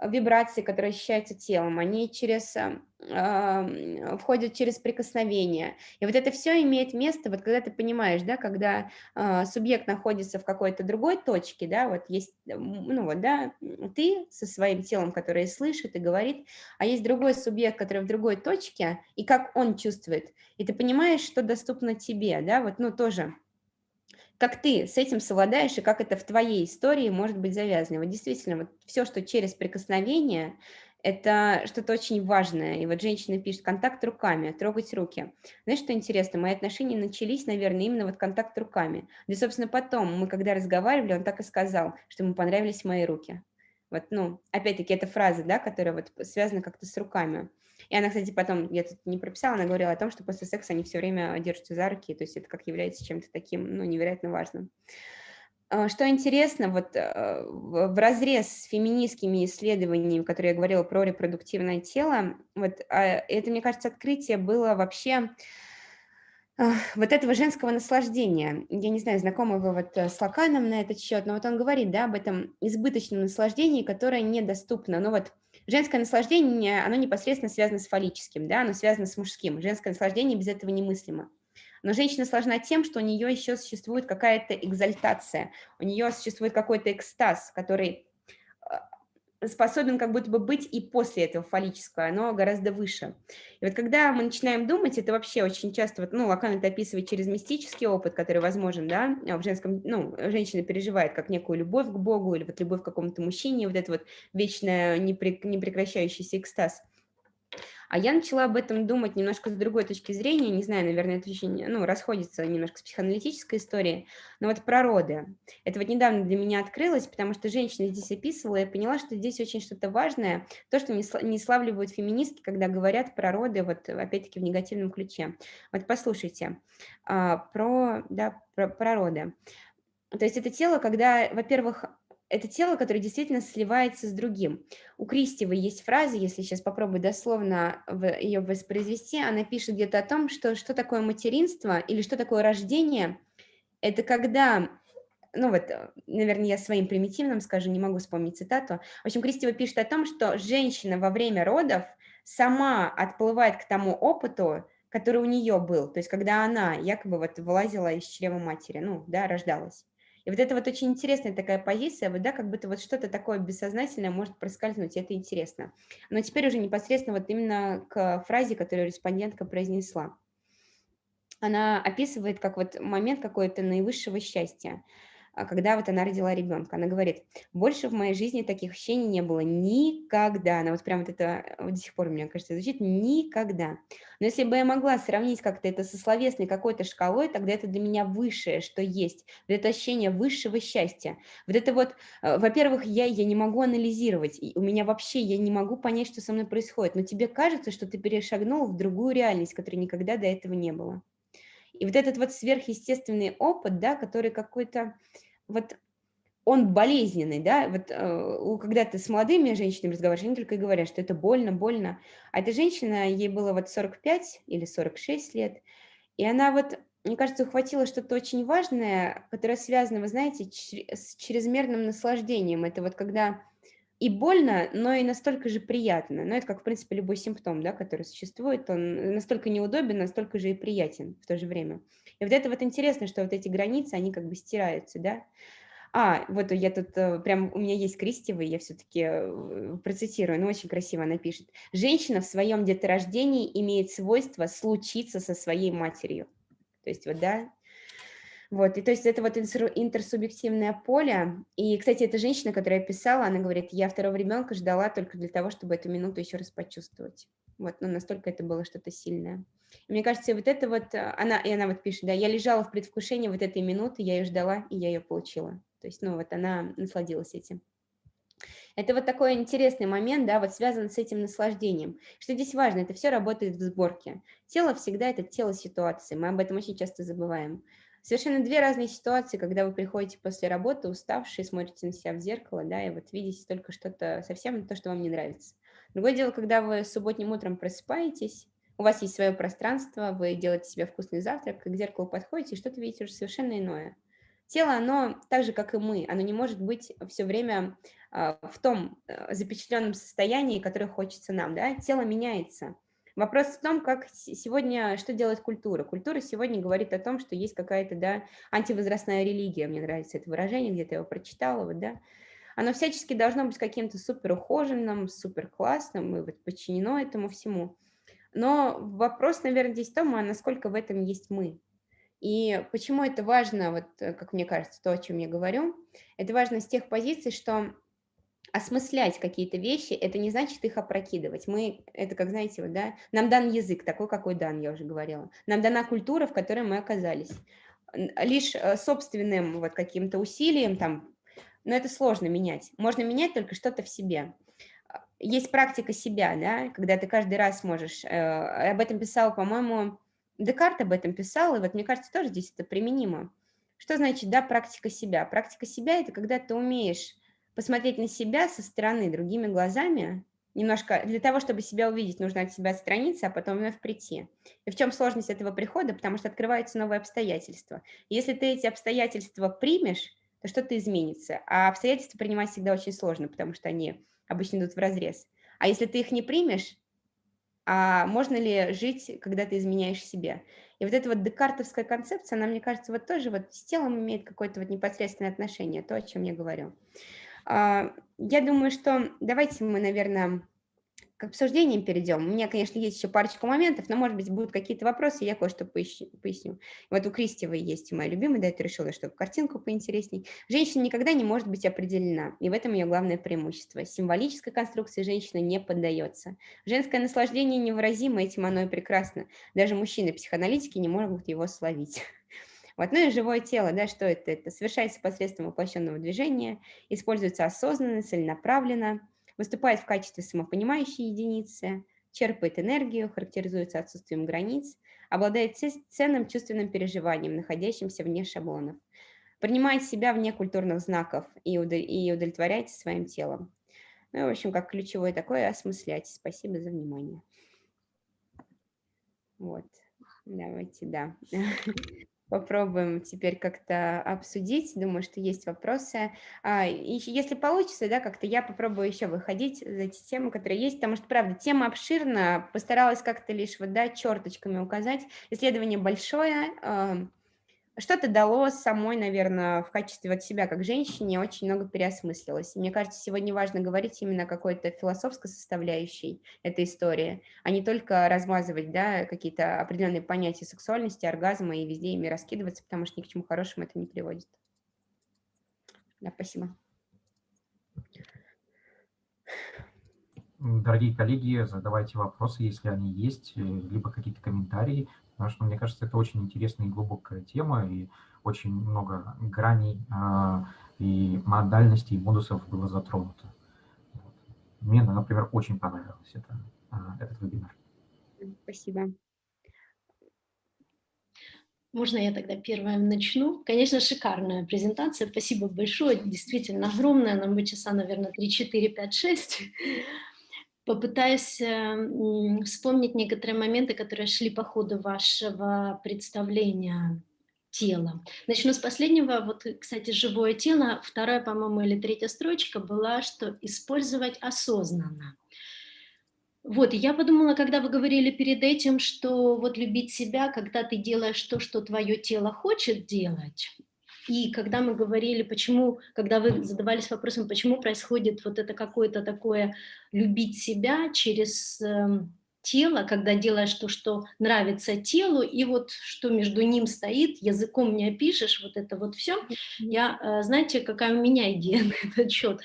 S2: вибрации, которые ощущаются телом, они через, э, входят через прикосновение. И вот это все имеет место, вот когда ты понимаешь, да, когда э, субъект находится в какой-то другой точке, да, вот есть, ну вот, да, ты со своим телом, которое слышит и говорит, а есть другой субъект, который в другой точке, и как он чувствует, и ты понимаешь, что доступно тебе, да, вот, ну, тоже как ты с этим совладаешь и как это в твоей истории может быть завязано. Вот действительно, вот все, что через прикосновение, это что-то очень важное. И вот женщина пишет контакт руками, трогать руки. Знаешь, что интересно? Мои отношения начались, наверное, именно вот контакт руками. Да, собственно, потом мы, когда разговаривали, он так и сказал, что ему понравились мои руки. Вот, ну, опять-таки, это фраза, да, которая вот связана как-то с руками. И она, кстати, потом, я тут не прописала, она говорила о том, что после секса они все время держатся за руки, то есть это как является чем-то таким, ну, невероятно важным. А, что интересно, вот э, в разрез с феминистскими исследованиями, которые я говорила про репродуктивное тело, вот а, это, мне кажется, открытие было вообще вот этого женского наслаждения. Я не знаю, знакомы вы вот э, с Лаканом на этот счет, но вот он говорит, да, об этом избыточном наслаждении, которое недоступно. Ну вот женское наслаждение, оно непосредственно связано с фаллическим, да, оно связано с мужским. Женское наслаждение без этого немыслимо. Но женщина сложна тем, что у нее еще существует какая-то экзальтация, у нее существует какой-то экстаз, который способен как будто бы быть и после этого фаллического, оно гораздо выше. И вот когда мы начинаем думать, это вообще очень часто, вот, ну, Лакан это описывает через мистический опыт, который возможен, да, в женском, ну, женщина переживает как некую любовь к Богу или вот любовь к какому-то мужчине, вот это вот вечная непрекращающийся экстаз – а я начала об этом думать немножко с другой точки зрения, не знаю, наверное, это очень, ну, расходится немножко с психоаналитической историей, но вот про роды. Это вот недавно для меня открылось, потому что женщина здесь описывала, я поняла, что здесь очень что-то важное, то, что не славливают феминистки, когда говорят про роды, вот опять-таки в негативном ключе. Вот послушайте, а, про, да, про, про роды. То есть это тело, когда, во-первых, это тело, которое действительно сливается с другим. У Кристевой есть фраза, если сейчас попробую дословно ее воспроизвести, она пишет где-то о том, что что такое материнство или что такое рождение. Это когда, ну вот, наверное, я своим примитивным скажу, не могу вспомнить цитату. В общем, Кристева пишет о том, что женщина во время родов сама отплывает к тому опыту, который у нее был, то есть когда она якобы вот вылазила из чрева матери, ну, да, рождалась. И вот это вот очень интересная такая позиция, вот, да, как будто вот что-то такое бессознательное может проскользнуть, и это интересно. Но теперь уже непосредственно вот именно к фразе, которую респондентка произнесла. Она описывает как вот момент какой-то наивысшего счастья. А, когда вот она родила ребенка. Она говорит, больше в моей жизни таких ощущений не было никогда. Она вот прям вот это вот до сих пор, мне кажется, звучит никогда. Но если бы я могла сравнить как-то это со словесной какой-то шкалой, тогда это для меня высшее, что есть. Вот это ощущение высшего счастья. Вот это вот, э, во-первых, я, я не могу анализировать, у меня вообще, я не могу понять, что со мной происходит, но тебе кажется, что ты перешагнул в другую реальность, которой никогда до этого не было. И вот этот вот сверхъестественный опыт, да, который какой-то вот он болезненный, да, вот э, когда ты с молодыми женщинами разговариваешь, они только и говорят, что это больно, больно, а эта женщина, ей было вот 45 или 46 лет, и она вот, мне кажется, ухватила что-то очень важное, которое связано, вы знаете, с чрезмерным наслаждением, это вот когда и больно, но и настолько же приятно. Но это как, в принципе, любой симптом, да, который существует, он настолько неудобен, настолько же и приятен в то же время. И вот это вот интересно, что вот эти границы, они как бы стираются, да. А, вот я тут, э, прям у меня есть крестевый, я все-таки э, процитирую, но очень красиво она пишет. «Женщина в своем деторождении имеет свойство случиться со своей матерью». То есть вот, да, вот, и то есть это вот интерсубъективное поле. И, кстати, эта женщина, которая писала, она говорит, я второго ребенка ждала только для того, чтобы эту минуту еще раз почувствовать. Вот, ну, настолько это было что-то сильное. И мне кажется, вот это вот, э, она, и она вот пишет, да, я лежала в предвкушении вот этой минуты, я ее ждала, и я ее получила. То есть, ну, вот она насладилась этим. Это вот такой интересный момент, да, вот связан с этим наслаждением. Что здесь важно, это все работает в сборке. Тело всегда это тело ситуации, мы об этом очень часто забываем. Совершенно две разные ситуации, когда вы приходите после работы, уставшие, смотрите на себя в зеркало, да, и вот видите только что-то совсем то, что вам не нравится. Другое дело, когда вы субботним утром просыпаетесь, у вас есть свое пространство, вы делаете себе вкусный завтрак, к зеркалу подходите, и что-то видите уже совершенно иное. Тело, оно так же, как и мы, оно не может быть все время а, в том э, запечатленном состоянии, которое хочется нам. Да? Тело меняется. Вопрос в том, как сегодня, что делает культура. Культура сегодня говорит о том, что есть какая-то, да, антивозрастная религия, мне нравится это выражение, где-то я его прочитала, вот, да. Оно всячески должно быть каким-то супер ухоженным, супер классным и вот подчинено этому всему. Но вопрос, наверное, здесь в том, а насколько в этом есть мы. И почему это важно, вот как мне кажется, то, о чем я говорю, это важно с тех позиций, что осмыслять какие-то вещи, это не значит их опрокидывать. Мы, это как, знаете, вот, да, нам дан язык, такой, какой дан, я уже говорила. Нам дана культура, в которой мы оказались. Лишь э, собственным вот каким-то усилием, там, но это сложно менять. Можно менять только что-то в себе. Есть практика себя, да, когда ты каждый раз можешь, э, об этом писал, по-моему, Декарт об этом писал, и вот мне кажется, тоже здесь это применимо. Что значит, да, практика себя? Практика себя – это когда ты умеешь посмотреть на себя со стороны другими глазами, немножко для того, чтобы себя увидеть, нужно от себя отстраниться, а потом вновь прийти. И в чем сложность этого прихода? Потому что открываются новые обстоятельства. если ты эти обстоятельства примешь, то что-то изменится. А обстоятельства принимать всегда очень сложно, потому что они обычно идут в разрез. А если ты их не примешь, а можно ли жить, когда ты изменяешь себе? И вот эта вот декартовская концепция, она, мне кажется, вот тоже вот с телом имеет какое-то вот непосредственное отношение, то, о чем я говорю. А, я думаю, что давайте мы, наверное, к обсуждениям перейдем. У меня, конечно, есть еще парочку моментов, но, может быть, будут какие-то вопросы, я кое-что поясню. Вот у Кристевой есть моя любимая, да, это решила, чтобы картинку поинтересней. Женщина никогда не может быть определена, и в этом ее главное преимущество. Символической конструкции женщина не поддается. Женское наслаждение невыразимо, этим оно и прекрасно. Даже мужчины-психоаналитики не могут его словить. Вот. Ну и живое тело, да, что это? Это совершается посредством воплощенного движения, используется осознанно, целенаправленно, выступает в качестве самопонимающей единицы, черпает энергию, характеризуется отсутствием границ, обладает ценным чувственным переживанием, находящимся вне шаблонов, принимает себя вне культурных знаков и, удовлетворяется своим телом. Ну, в общем, как ключевое такое осмыслять. Спасибо за внимание. Вот, давайте, да. попробуем теперь как-то обсудить. Думаю, что есть вопросы. А, и если получится, да, как-то я попробую еще выходить за эти темы, которые есть, потому что, правда, тема обширна, постаралась как-то лишь вот, да, черточками указать. Исследование большое, что-то дало самой, наверное, в качестве вот себя как женщине очень много переосмыслилось. мне кажется, сегодня важно говорить именно о какой-то философской составляющей этой истории, а не только размазывать да, какие-то определенные понятия сексуальности, оргазма и везде ими раскидываться, потому что ни к чему хорошему это не приводит. Да, спасибо.
S1: Дорогие коллеги, задавайте вопросы, если они есть, либо какие-то комментарии. Потому что, мне кажется, это очень интересная и глубокая тема, и очень много граней э, и модальностей, и модусов было затронуто. Вот. Мне, например, очень понравился это, э, этот вебинар.
S2: Спасибо.
S3: Можно я тогда первая начну? Конечно, шикарная презентация. Спасибо большое. Действительно огромная. Нам бы часа, наверное, 3, 4, 5, 6 попытаюсь вспомнить некоторые моменты, которые шли по ходу вашего представления. тело. Начну с последнего. Вот, кстати, живое тело. Вторая, по-моему, или третья строчка была, что использовать осознанно. Вот, я подумала, когда вы говорили перед этим, что вот любить себя, когда ты делаешь то, что твое тело хочет делать, и когда мы говорили, почему, когда вы задавались вопросом, почему происходит вот это какое-то такое любить себя через э, тело, когда делаешь то, что нравится телу, и вот что между ним стоит, языком не опишешь, вот это вот все. Я, э, знаете, какая у меня идея на этот счет?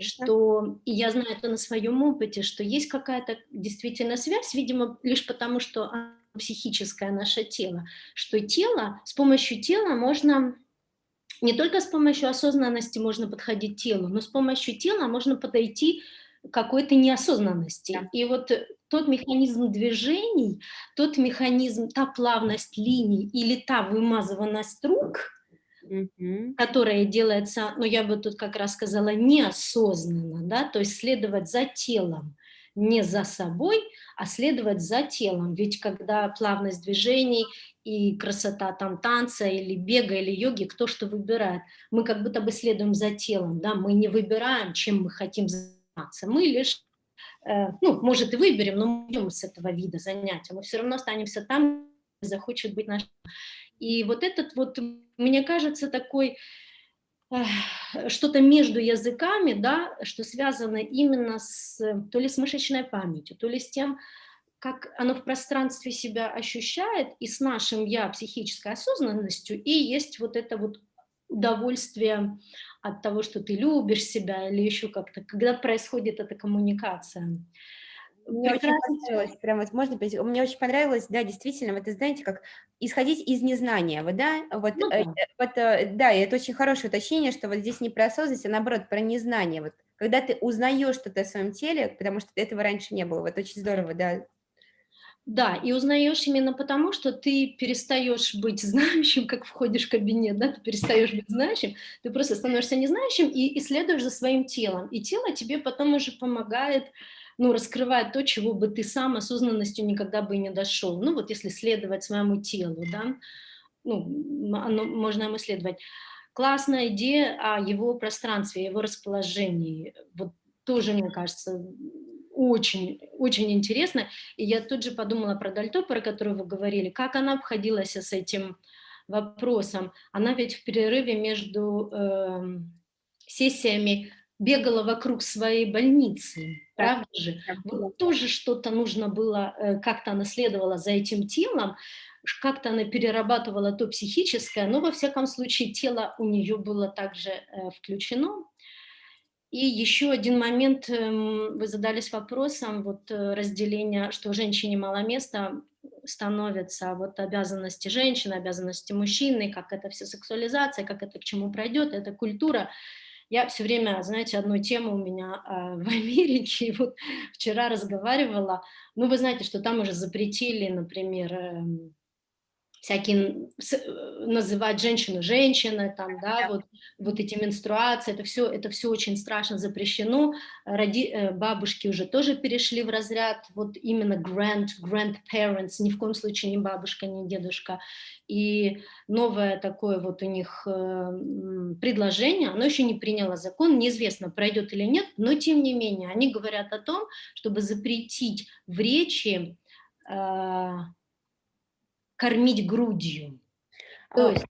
S3: что, и я знаю это на своем опыте, что есть какая-то действительно связь, видимо, лишь потому, что психическое наше тело, что тело, с помощью тела можно, не только с помощью осознанности можно подходить к телу, но с помощью тела можно подойти к какой-то неосознанности. Да. И вот тот механизм движений, тот механизм, та плавность линий или та вымазыванность рук – угу. которая делается, ну я бы тут как раз сказала, неосознанно, да, то есть следовать за телом, не за собой, а следовать за телом. Ведь когда плавность движений и красота там танца или бега или йоги, кто что выбирает, мы как будто бы следуем за телом, да, мы не выбираем, чем мы хотим заниматься, мы лишь э, ну, может, и выберем, но мы идем с этого вида занятия, мы все равно останемся там, захочет быть наш. И вот этот вот, мне кажется, такой что-то между языками, да, что связано именно с, то ли с мышечной памятью, то ли с тем, как оно в пространстве себя ощущает, и с нашим я психической осознанностью, и есть вот это вот удовольствие от того, что ты любишь себя, или еще как-то, когда происходит эта коммуникация.
S2: Мне Прекрасно. очень понравилось, прям вот можно, мне очень понравилось, да, действительно, вот, знаете, как исходить из незнания, вот, да, вот, ну, э, да. Э, вот, э, да, и это очень хорошее уточнение, что вот здесь не про осознанность, а наоборот, про незнание, вот, когда ты узнаешь что-то о своем теле, потому что этого раньше не было, вот, очень здорово, да.
S3: Да, и узнаешь именно потому, что ты перестаешь быть знающим, как входишь в кабинет, да, ты перестаешь быть знающим, ты просто становишься незнающим и исследуешь за своим телом, и тело тебе потом уже помогает, ну, раскрывает то, чего бы ты сам осознанностью никогда бы и не дошел. Ну, вот если следовать своему телу, да, ну, оно, можно ему следовать. Классная идея о его пространстве, его расположении. Вот тоже, мне кажется, очень, очень интересно. И я тут же подумала про Дальто, про которую вы говорили, как она обходилась с этим вопросом. Она ведь в перерыве между э, сессиями бегала вокруг своей больницы, правда же? Вот тоже что-то нужно было, э, как-то она следовала за этим телом, как-то она перерабатывала то психическое, но во всяком случае тело у нее было также э, включено. И еще один момент, эм, вы задались вопросом, вот э, разделение, что женщине мало места становятся вот обязанности женщины, обязанности мужчины, как это все сексуализация, как это к чему пройдет, это культура. Я все время, знаете, одну тему у меня э, в Америке, и вот вчера разговаривала, ну, вы знаете, что там уже запретили, например, э, всякие э, называть женщину женщиной, там, да, вот, вот эти менструации, это все, это все очень страшно запрещено. Роди, э, бабушки уже тоже перешли в разряд, вот именно grand, grandparents, ни в коем случае не бабушка, не дедушка. И новое такое вот у них э, предложение, оно еще не приняло закон, неизвестно, пройдет или нет, но тем не менее, они говорят о том, чтобы запретить в речи кормить грудью. То есть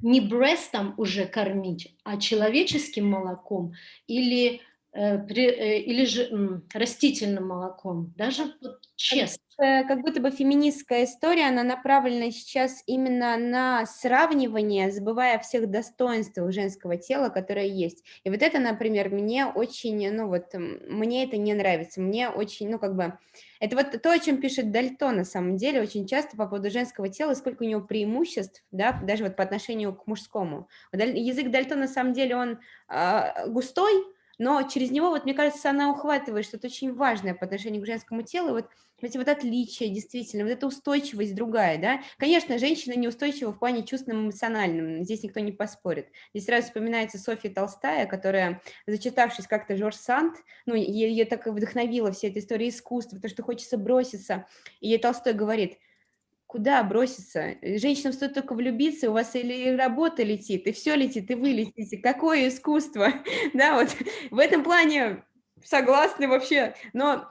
S3: не брестом уже кормить, а человеческим молоком или, при, э, или же растительным молоком, даже вот честно.
S2: Э, как будто бы феминистская история, она направлена сейчас именно на сравнивание, забывая о всех достоинствах женского тела, которое есть. И вот это, например, мне очень, ну вот, мне это не нравится, мне очень, ну как бы, это вот то, о чем пишет Дальто на самом деле, очень часто по поводу женского тела, сколько у него преимуществ, да, даже вот по отношению к мужскому. Язык Дальто на самом деле, он э, густой, но через него, вот мне кажется, она ухватывает что-то очень важное по отношению к женскому телу, вот эти вот отличия, действительно, вот эта устойчивость другая, да. Конечно, женщина неустойчива в плане чувственном эмоциональном, здесь никто не поспорит. Здесь сразу вспоминается Софья Толстая, которая, зачитавшись как-то Жорж Санд, ну, ее так вдохновила вся эта история искусства, то, что хочется броситься, и ей Толстой говорит, куда броситься? Женщинам стоит только влюбиться, у вас или работа летит, и все летит, и вы летите. Какое искусство? Да, вот в этом плане согласны вообще. Но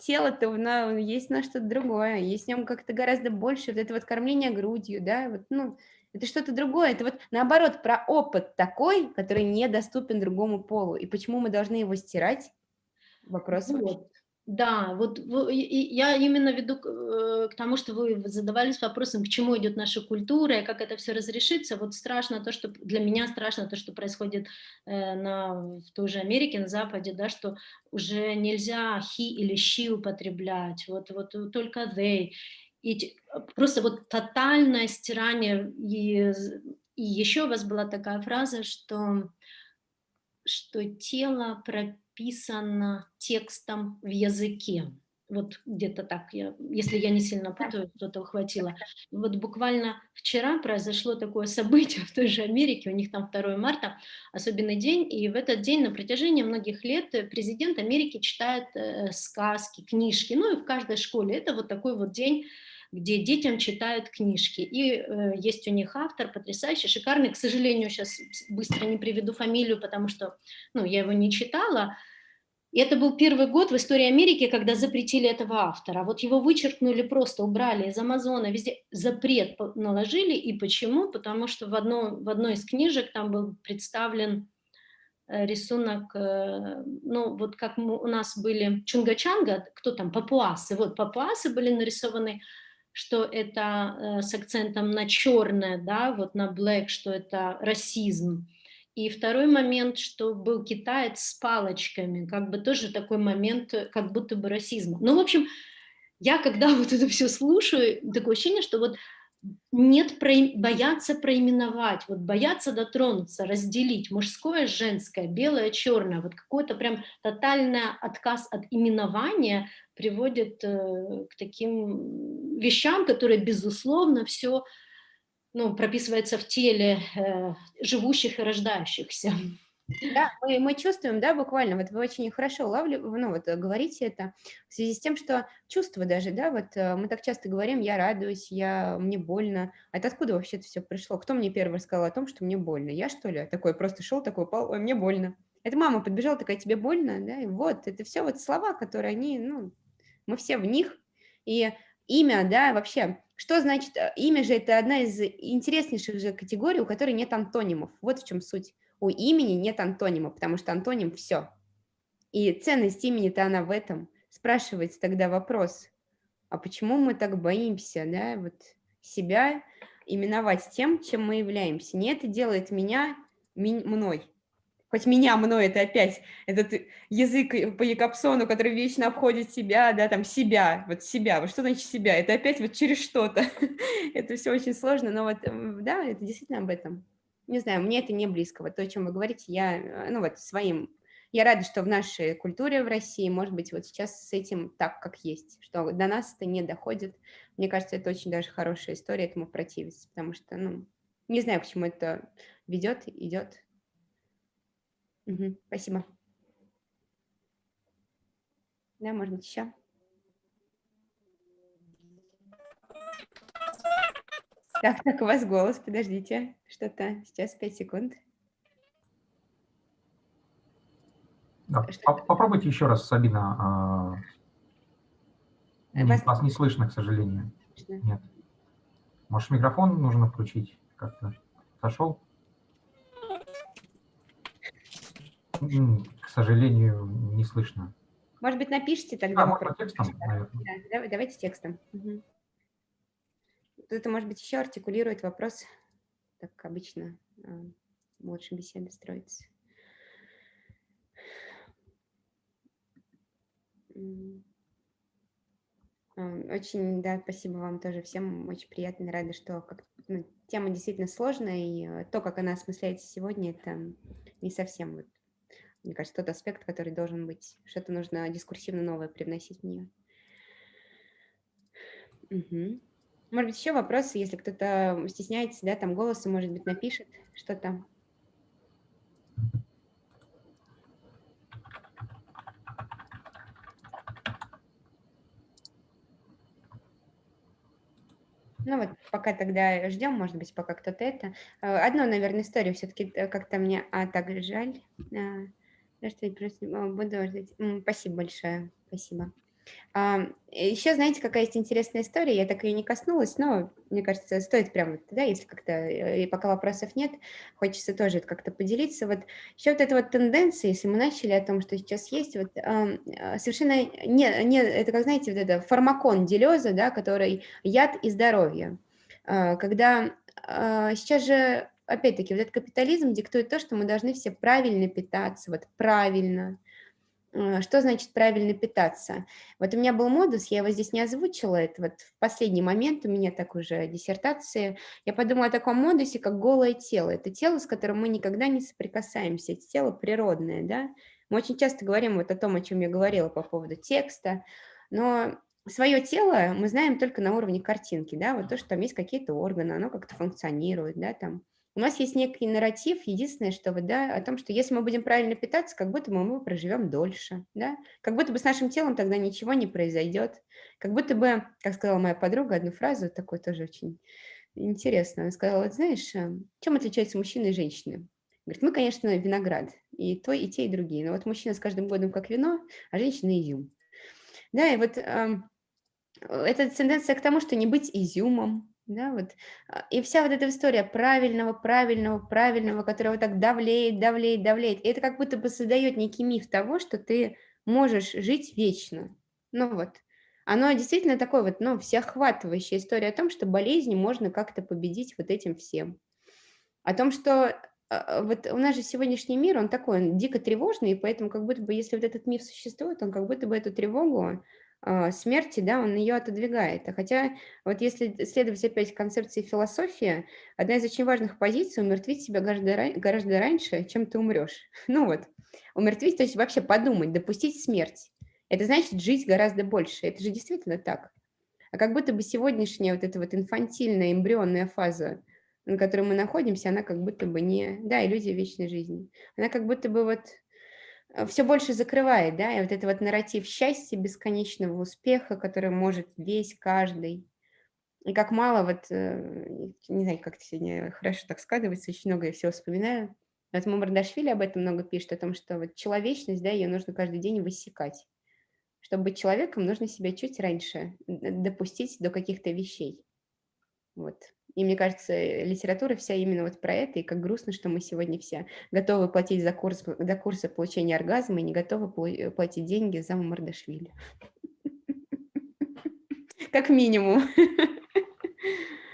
S2: тело-то на, есть на что-то другое, есть в нем как-то гораздо больше, вот это вот кормление грудью, да, вот, ну, это что-то другое, это вот наоборот про опыт такой, который недоступен другому полу, и почему мы должны его стирать? Вопрос.
S3: Вот. Да, вот я именно веду э, к тому, что вы задавались вопросом, к чему идет наша культура и как это все разрешится. Вот страшно то, что для меня страшно то, что происходит э, на, в той же Америке, на Западе, да, что уже нельзя he или she употреблять, вот, вот только they. И просто вот тотальное стирание. И, и еще у вас была такая фраза, что, что тело пропитано написано текстом в языке. Вот где-то так, я, если я не сильно путаю, кто-то ухватило. Вот буквально вчера произошло такое событие в той же Америке, у них там 2 марта, особенный день, и в этот день на протяжении многих лет президент Америки читает э, сказки, книжки, ну и в каждой школе. Это вот такой вот день, где детям читают книжки. И э, есть у них автор потрясающий, шикарный. К сожалению, сейчас быстро не приведу фамилию, потому что ну, я его не читала. И это был первый год в истории Америки, когда запретили этого автора. Вот его вычеркнули, просто убрали из Амазона, везде запрет наложили. И почему? Потому что в, одно, в одной из книжек там был представлен э, рисунок, э, ну вот как у нас были Чунга-Чанга, кто там, папуасы, вот папуасы были нарисованы что это э, с акцентом на черное, да, вот на black, что это расизм. И второй момент, что был китаец с палочками, как бы тоже такой момент, э, как будто бы расизма. Ну, в общем, я когда вот это все слушаю, такое ощущение, что вот нет про, бояться проименовать, вот бояться дотронуться, разделить мужское, женское, белое, черное, вот какой-то прям тотальный отказ от именования приводит э, к таким вещам, которые, безусловно, все ну, прописывается в теле э, живущих и рождающихся.
S2: Да, мы, мы чувствуем, да, буквально, вот вы очень хорошо улавливаете, ну, вот говорите это в связи с тем, что чувства даже, да, вот э, мы так часто говорим, я радуюсь, я, мне больно, а это откуда вообще это все пришло? Кто мне первый сказал о том, что мне больно? Я, что ли? Такой просто шел, такой упал, ой, мне больно. Это мама подбежала, такая, тебе больно, да, и вот, это все вот слова, которые они, ну, мы все в них, и имя, да, вообще, что значит, э, имя же это одна из интереснейших же категорий, у которой нет антонимов, вот в чем суть. У имени нет антонима, потому что антоним – все. И ценность имени-то она в этом. Спрашивается тогда вопрос, а почему мы так боимся, да, вот себя именовать тем, чем мы являемся? Не это делает меня мной, хоть меня мной, это опять этот язык по Якобсону, который вечно обходит себя, да, там себя, вот себя, вот что значит себя, это опять вот через что-то, это все очень сложно, но вот, да, это действительно об этом. Не знаю, мне это не близко, вот то, о чем вы говорите, я, э, ну вот, своим, я рада, что в нашей культуре в России, может быть, вот сейчас с этим так, как есть, что до нас это не доходит, мне кажется, это очень даже хорошая история этому противиться, потому что, ну, не знаю, к чему это ведет, идет, Угу, спасибо. Да, быть, еще? Так, так, у вас голос, подождите, что-то, сейчас 5 секунд.
S1: Да, попробуйте еще раз, Сабина. А... Вас... вас не слышно, к сожалению. Слышно. Нет. Может, микрофон нужно включить как-то? Сошел? К сожалению, не слышно.
S2: Может быть, напишите тогда. А,
S1: можно текстом,
S2: Да, давайте текстом. Угу. Это, может быть, еще артикулирует вопрос, так обычно а, лучше беседа строится. Очень, да, спасибо вам тоже всем, очень приятно, рада, что как, ну, тема действительно сложная, и э, то, как она осмысляется сегодня, это не совсем вот мне кажется, тот аспект, который должен быть. Что-то нужно дискурсивно новое привносить в нее. Угу. Может быть, еще вопросы, если кто-то стесняется, да, там голосом, может быть, напишет что-то. Ну вот пока тогда ждем, может быть, пока кто-то это. Э, одну, наверное, историю все-таки э, как-то мне, а так жаль. А, что я просто буду ждать. Спасибо большое, спасибо. Еще, знаете, какая есть интересная история, я так ее не коснулась, но, мне кажется, стоит прямо, да, если как-то, э, и пока вопросов нет, хочется тоже как-то поделиться. Вот еще вот эта вот тенденция, если мы начали о том, что сейчас есть, вот а, совершенно не, не, это как, знаете, вот это фармакон делеза, да, который яд и здоровье. А, когда а, сейчас же, опять-таки, вот этот капитализм диктует то, что мы должны все правильно питаться, вот правильно, что значит правильно питаться? Вот у меня был модус, я его здесь не озвучила, это вот в последний момент у меня так уже диссертации. Я подумала о таком модусе, как голое тело. Это тело, с которым мы никогда не соприкасаемся, это тело природное, да? Мы очень часто говорим вот о том, о чем я говорила по поводу текста, но свое тело мы знаем только на уровне картинки, да, вот то, что там есть какие-то органы, оно как-то функционирует, да, там, у нас есть некий нарратив, единственное, что вот, да, о том, что если мы будем правильно питаться, как будто бы мы проживем дольше, да, как будто бы с нашим телом тогда ничего не произойдет, как будто бы, как сказала моя подруга, одну фразу, такой тоже очень интересно, она сказала, вот знаешь, э, чем отличаются мужчины и женщины? Говорит, мы, конечно, виноград, и то, и те, и другие, но вот мужчина с каждым годом как вино, а женщина изюм. Да, и вот э, это тенденция к тому, что не быть изюмом, да, вот. А, и вся вот эта история правильного, правильного, правильного, которого так давлеет, давлеет, давлеет, это как будто бы создает некий миф того, что ты можешь жить вечно. Ну вот. Оно действительно такое вот, ну, всеохватывающая история о том, что болезни можно как-то победить вот этим всем. О том, что а, вот у нас же сегодняшний мир, он такой, он дико тревожный, и поэтому как будто бы, если вот этот миф существует, он как будто бы эту тревогу смерти, да, он ее отодвигает. А хотя вот если следовать опять концепции философии, одна из очень важных позиций – умертвить себя гораздо, гораздо раньше, чем ты умрешь. Ну вот, умертвить, то есть вообще подумать, допустить смерть. Это значит жить гораздо больше. Это же действительно так. А как будто бы сегодняшняя вот эта вот инфантильная эмбрионная фаза, на которой мы находимся, она как будто бы не... Да, иллюзия вечной жизни. Она как будто бы вот все больше закрывает, да, и вот это вот нарратив счастья, бесконечного успеха, который может весь каждый. И как мало, вот, э, не знаю, как сегодня хорошо так складывается, очень много я всего вспоминаю. Вот Мамардашвили об этом много пишет, о том, что вот человечность, да, ее нужно каждый день высекать. Чтобы быть человеком, нужно себя чуть раньше допустить до каких-то вещей. Вот. И мне кажется, литература вся именно вот про это, и как грустно, что мы сегодня все готовы платить за курс, за курсы получения оргазма и не готовы платить деньги за Мардашвили. Как минимум.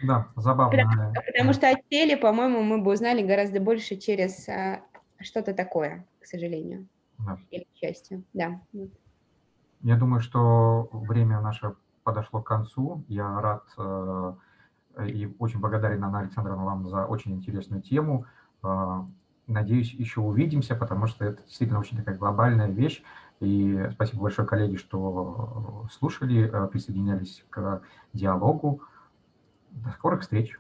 S1: Да, забавно.
S2: Потому, что о теле, по-моему, мы бы узнали гораздо больше через а, что-то такое, к сожалению. Да. Или к счастью, да.
S1: Я думаю, что время наше подошло к концу. Я рад э, и очень благодарен, Анна Александровна, вам за очень интересную тему. А, надеюсь, еще увидимся, потому что это действительно очень такая глобальная вещь. И спасибо большое, коллеги, что слушали, присоединялись к диалогу. До скорых встреч!